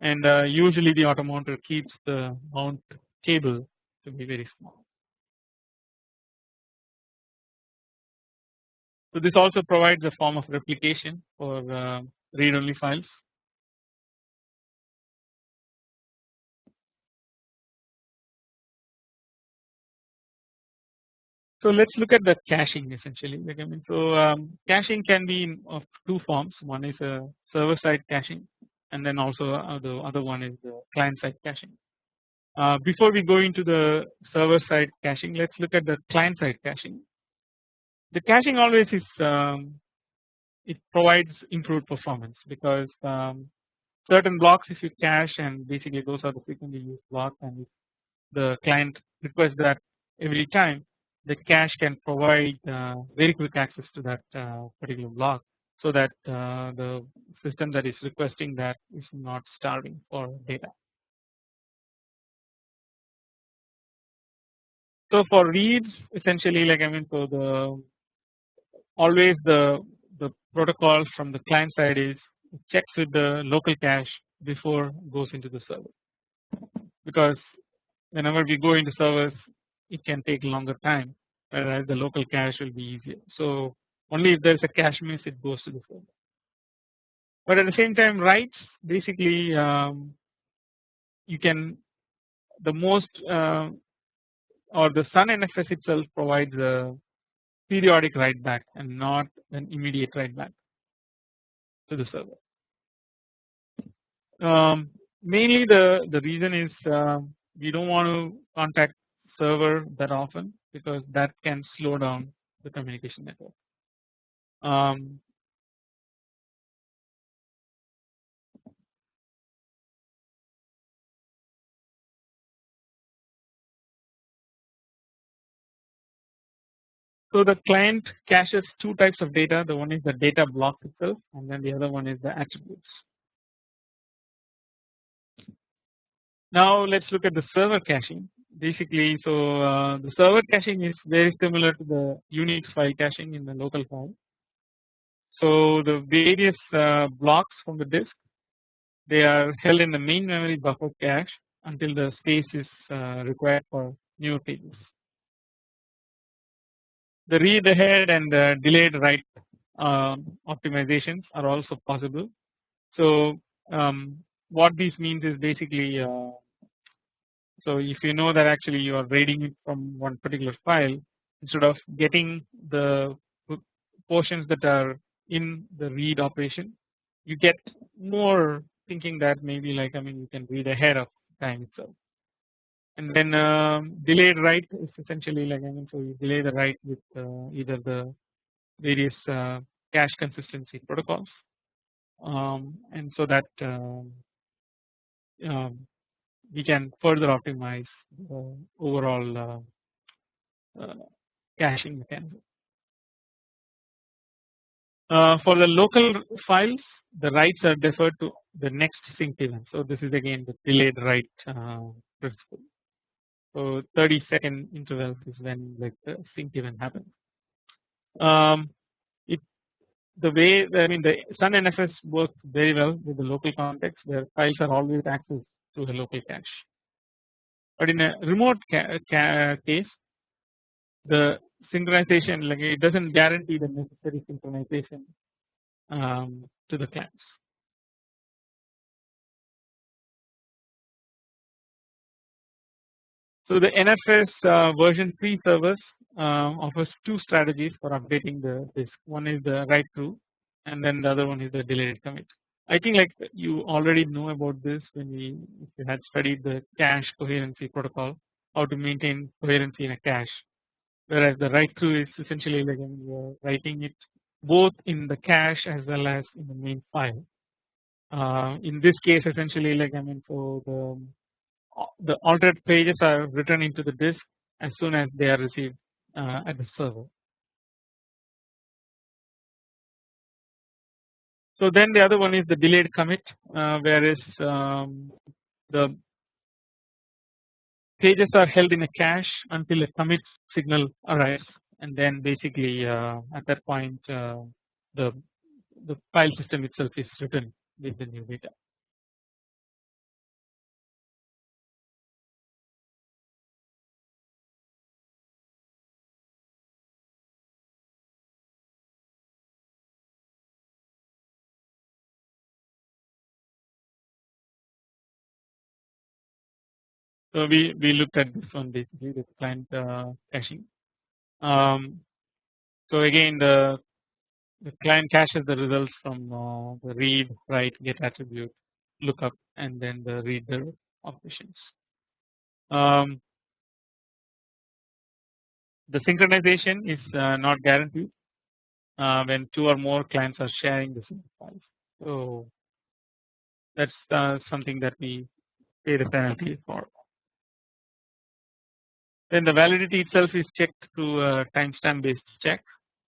Speaker 1: And uh, usually the automounter keeps the mount table to be very small. So this also provides a form of replication for uh, read only files So let's look at the caching essentially. Like I mean, so um, caching can be of two forms. One is a server side caching, and then also uh, the other one is the client side caching. Uh, before we go into the server side caching, let's look at the client side caching. The caching always is um, it provides improved performance because um, certain blocks if you cache and basically those are the frequently used blocks and the client requests that every time the cache can provide uh, very quick access to that uh, particular block so that uh, the system that is requesting that is not starving for data. So for reads essentially like I mean so the always the the protocol from the client side is checks with the local cache before goes into the server because whenever we go into servers it can take longer time whereas the local cache will be easier. So only if there is a cache miss it goes to the server. But at the same time writes basically um, you can the most uh, or the Sun NFS itself provides a periodic write back and not an immediate write back to the server. Um, mainly the the reason is uh, we don't want to contact server that often because that can slow down the communication network. Um, So the client caches two types of data the one is the data block itself and then the other one is the attributes. Now let's look at the server caching basically so uh, the server caching is very similar to the Unix file caching in the local form. So the various uh, blocks from the disk they are held in the main memory buffer cache until the space is uh, required for new pages. The read ahead and the delayed write um, optimizations are also possible. So um, what this means is basically uh, so if you know that actually you are reading from one particular file instead of getting the portions that are in the read operation you get more thinking that maybe like I mean you can read ahead of time itself. And then um, delayed write is essentially like I mean so you delay the write with uh, either the various uh, cache consistency protocols. Um, and so that um, um we can further optimize the overall uh, uh, caching mechanism. Uh, for the local files the writes are deferred to the next sync event. So this is again the delayed write uh, principle. So 30 second intervals is when like the sync event happens. Um, it the way I mean the Sun NFS works very well with the local context where files are always accessed to the local cache. But in a remote ca ca case the synchronization like it does not guarantee the necessary synchronization um, to the clients. So the NFS uh, version 3 servers uh, offers two strategies for updating the disk. One is the write through and then the other one is the delayed commit. I think like you already know about this when we if you had studied the cache coherency protocol how to maintain coherency in a cache whereas the write through is essentially like you're writing it both in the cache as well as in the main file. Uh, in this case essentially like I mean so the the altered pages are written into the disk as soon as they are received uh, at the server. So then the other one is the delayed commit uh, whereas um, the pages are held in a cache until a commit signal arrives and then basically uh, at that point uh, the the file system itself is written with the new data. So we we looked at this one basically the client uh, caching. Um, so again the the client caches the results from uh, the read, write, get attribute, lookup, and then the readdir operations. Um, the synchronization is uh, not guaranteed uh, when two or more clients are sharing the same files. So that's uh, something that we pay the penalty for. Then the validity itself is checked through a timestamp based check.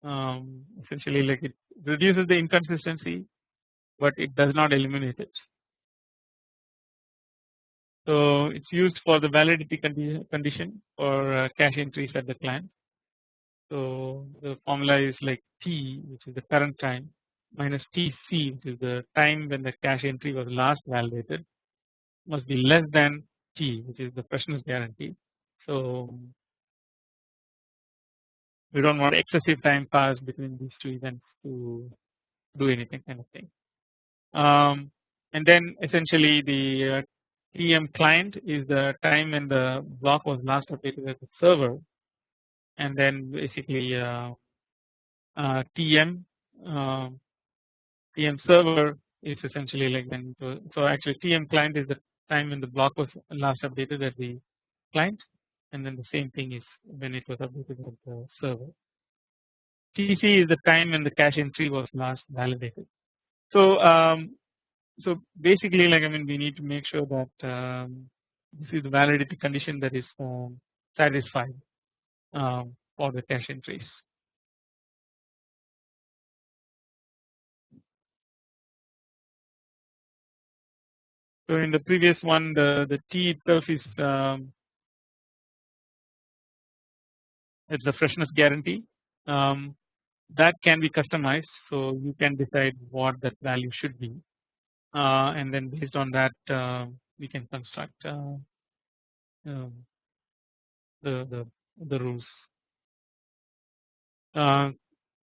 Speaker 1: Um, essentially, like it reduces the inconsistency, but it does not eliminate it. So it's used for the validity condi condition for uh, cache entries at the client. So the formula is like T, which is the current time, minus TC, which is the time when the cache entry was last validated, must be less than T, which is the freshness guarantee. So we don't want excessive time pass between these two events to do anything kind of thing. Um, and then essentially the uh, TM client is the time when the block was last updated at the server and then basically uh, uh, TM TM um, server is essentially like then so actually TM client is the time when the block was last updated at the client and then the same thing is when it was updated at the server. TC is the time when the cache entry was last validated. So um, so basically like I mean we need to make sure that um, this is the validity condition that is um, satisfied um, for the cache entries. So in the previous one the, the T itself is um, it's the freshness guarantee um, that can be customized so you can decide what that value should be uh, and then based on that uh, we can construct uh, um, the, the the rules. Uh,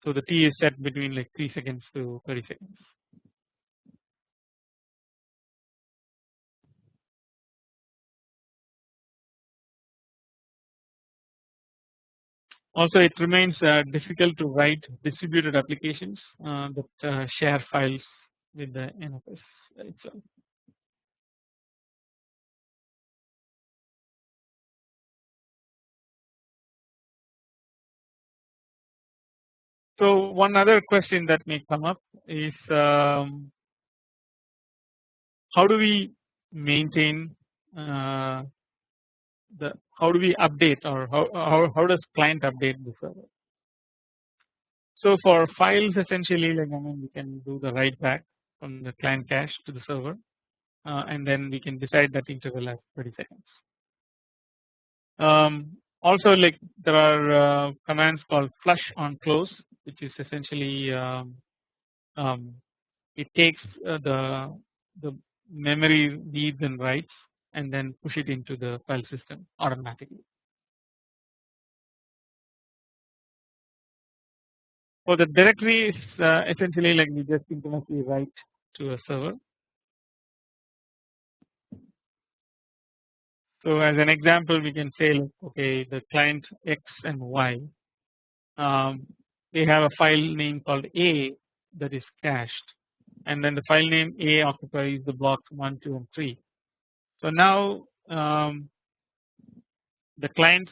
Speaker 1: so the T is set between like 3 seconds to 30 seconds. Also it remains uh, difficult to write distributed applications uh, that uh, share files with the NFS itself. So one other question that may come up is um, how do we maintain uh, the how do we update or how, how, how does client update the server. So for files essentially like I mean we can do the write back from the client cache to the server uh, and then we can decide that interval as 30 seconds. Um, also like there are uh, commands called flush on close which is essentially um, um, it takes uh, the the memory reads and writes and then push it into the file system automatically. So the directory is uh, essentially like we just synchronously write to a server. So as an example we can say like okay the client X and Y um, they have a file name called A that is cached and then the file name A occupies the blocks 1, 2 and 3 so now um, the clients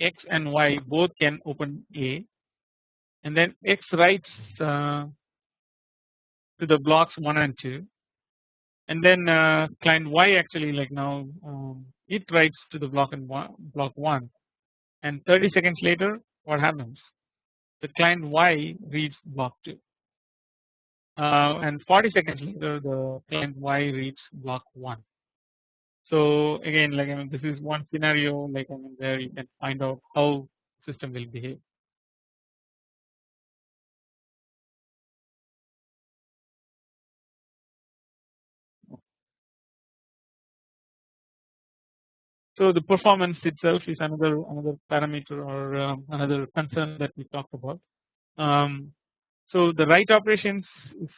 Speaker 1: X and Y both can open A and then X writes uh, to the blocks 1 and 2 and then uh, client Y actually like now um, it writes to the block and one, block 1 and 30 seconds later what happens? The client Y reads block 2 uh, and 40 seconds later the client Y reads block 1 So again like I mean this is one scenario like I mean where you can find out how system will behave. So the performance itself is another another parameter or um, another concern that we talked about. Um, so the write operations is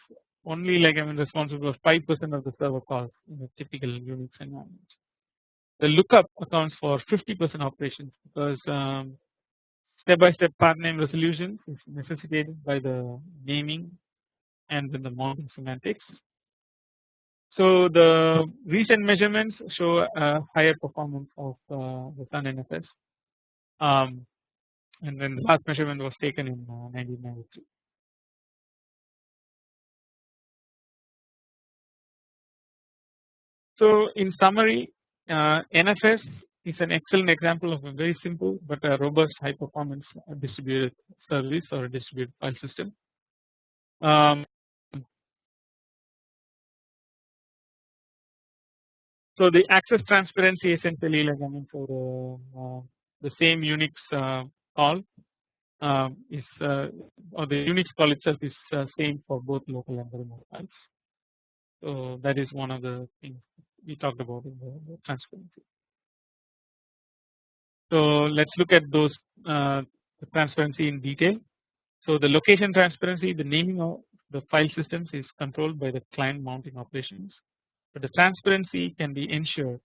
Speaker 1: only like I mean responsible for 5 percent of the server calls in a typical Unix environment. The lookup accounts for 50 percent operations because um, step by step path name resolution is necessitated by the naming and then the mounting semantics. So the recent measurements show a higher performance of uh, the Sun NFS um, and then the last measurement was taken in uh, 1993. So in summary uh, NFS is an excellent example of a very simple but a robust high performance distributed service or distributed file system. Um, so the access transparency essentially like I mean for the, uh, the same Unix uh, call um, is uh, or the Unix call itself is uh, same for both local and remote files. So that is one of the things we talked about in the, transparency. So let's look at those uh, transparency in detail. So the location transparency, the naming of the file systems is controlled by the client mounting operations, but the transparency can be ensured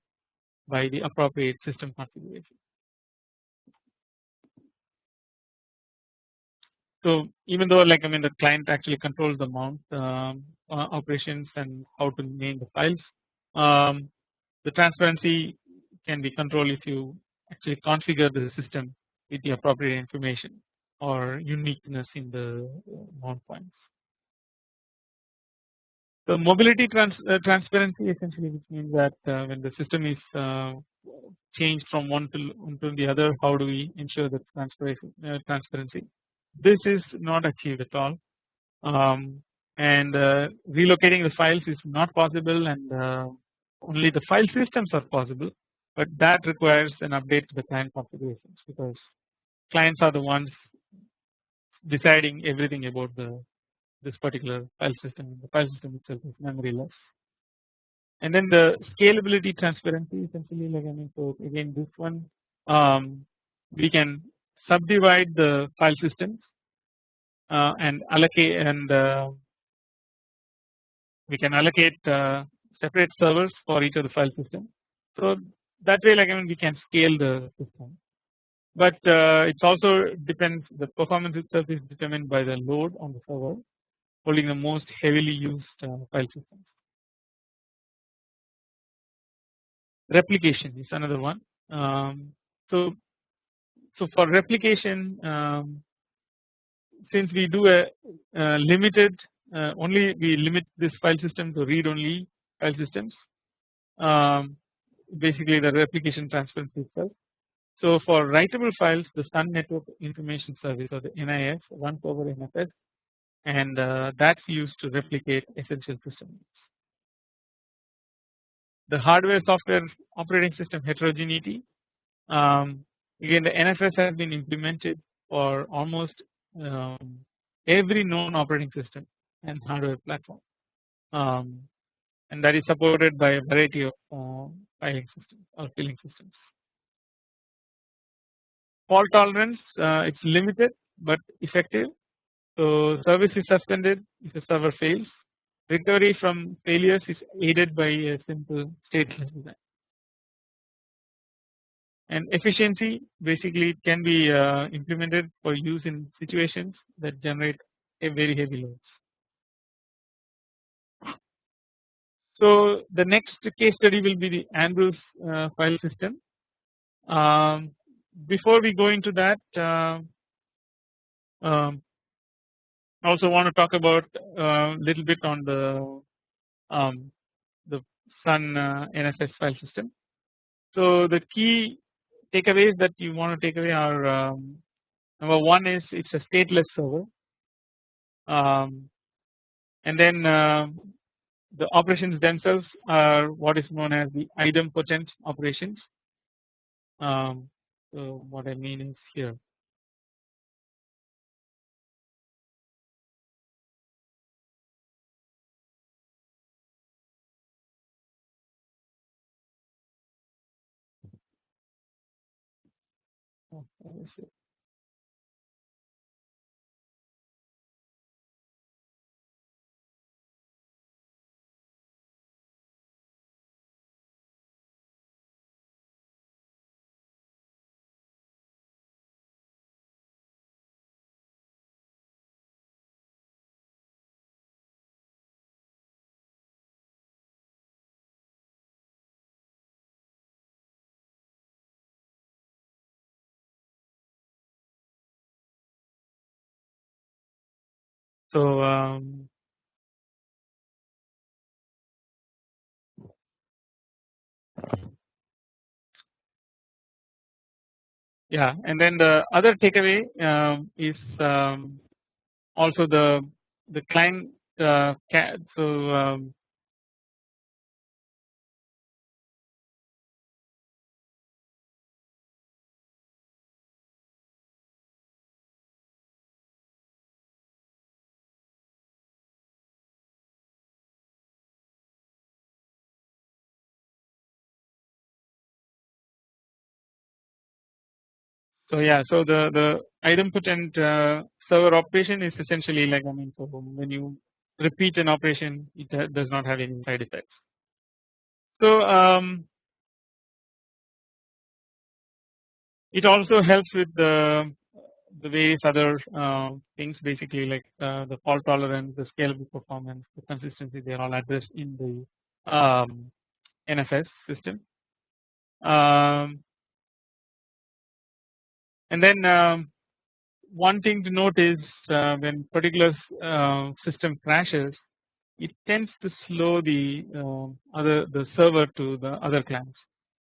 Speaker 1: by the appropriate system configuration. So even though like I mean the client actually controls the mount um, uh, operations and how to name the files, um, the transparency can be controlled if you actually configure the system with the appropriate information or uniqueness in the uh, mount points. The mobility trans uh, transparency essentially which means that uh, when the system is uh, changed from one to, one to the other how do we ensure that transparency, uh, transparency. This is not achieved at all um, and uh, relocating the files is not possible and only the file systems are possible but that requires an update to the client configurations because clients are the ones deciding everything about the this particular file system. The file system itself is memoryless. And then the scalability transparency essentially like I mean so again this one um, we can subdivide the file systems uh, and allocate and uh, we can allocate uh, separate servers for each of the file system. So that way like I mean we can scale the system but uh, it's also depends the performance itself is determined by the load on the server holding the most heavily used uh, file systems. Replication is another one. Um, so so for replication um, since we do a, a limited uh, only we limit this file system to read only file systems um, basically the replication transparency itself. So for writable files the Sun Network Information Service or the NIS runs over NFS and uh, that's used to replicate essential systems. The hardware software operating system heterogeneity um, again the NFS has been implemented for almost um, every known operating system and hardware platform um, and that is supported by a variety of uh, filing systems or filling systems. Fault tolerance uh, it's limited but effective so service is suspended if the server fails recovery from failures is aided by a simple stateless design and efficiency basically can be uh, implemented for use in situations that generate a very heavy loads. So the next case study will be the Andrews uh, file system. Um, before we go into that, uh, um, I also want to talk about a uh, little bit on the um, the Sun uh, NFS file system. So the key takeaways that you want to take away are um, number one is it's a stateless server, um, and then uh, the operations themselves are what is known as the idempotent operations. Um, so what I mean is here So um, yeah and then the other takeaway um, is um, also the the client uh, so um, So yeah, so the the idempotent uh, server operation is essentially like I mean, so when you repeat an operation, it does not have any side effects. So um, it also helps with the the various other uh, things basically like uh, the fault tolerance, the scalable performance, the consistency they are all addressed in the um, NFS system. Um, and then um, one thing to note is uh, when particular uh, system crashes it tends to slow the uh, other the server to the other clients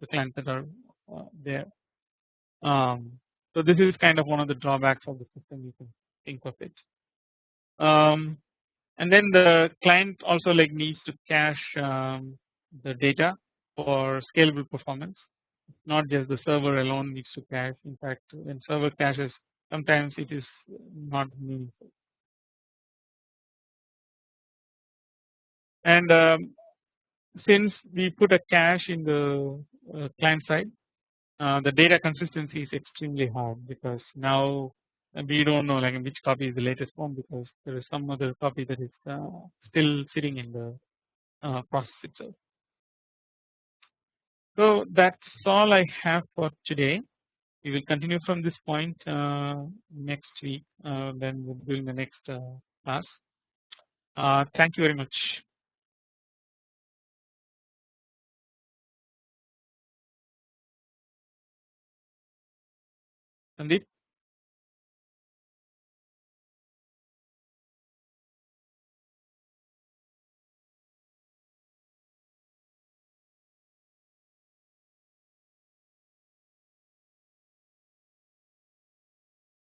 Speaker 1: the clients that are uh, there. Um, so this is kind of one of the drawbacks of the system you can think of it. Um, and then the client also like needs to cache um, the data for scalable performance not just the server alone needs to cache in fact when server caches sometimes it is not meaningful. And um, since we put a cache in the uh, client side uh, the data consistency is extremely hard because now we don't know like which copy is the latest one because there is some other copy that is uh, still sitting in the uh, process itself. So that's all I have for today. We will continue from this point uh, next week. Uh, then we'll doing the next uh, class. Uh, thank you very much. Sandeep.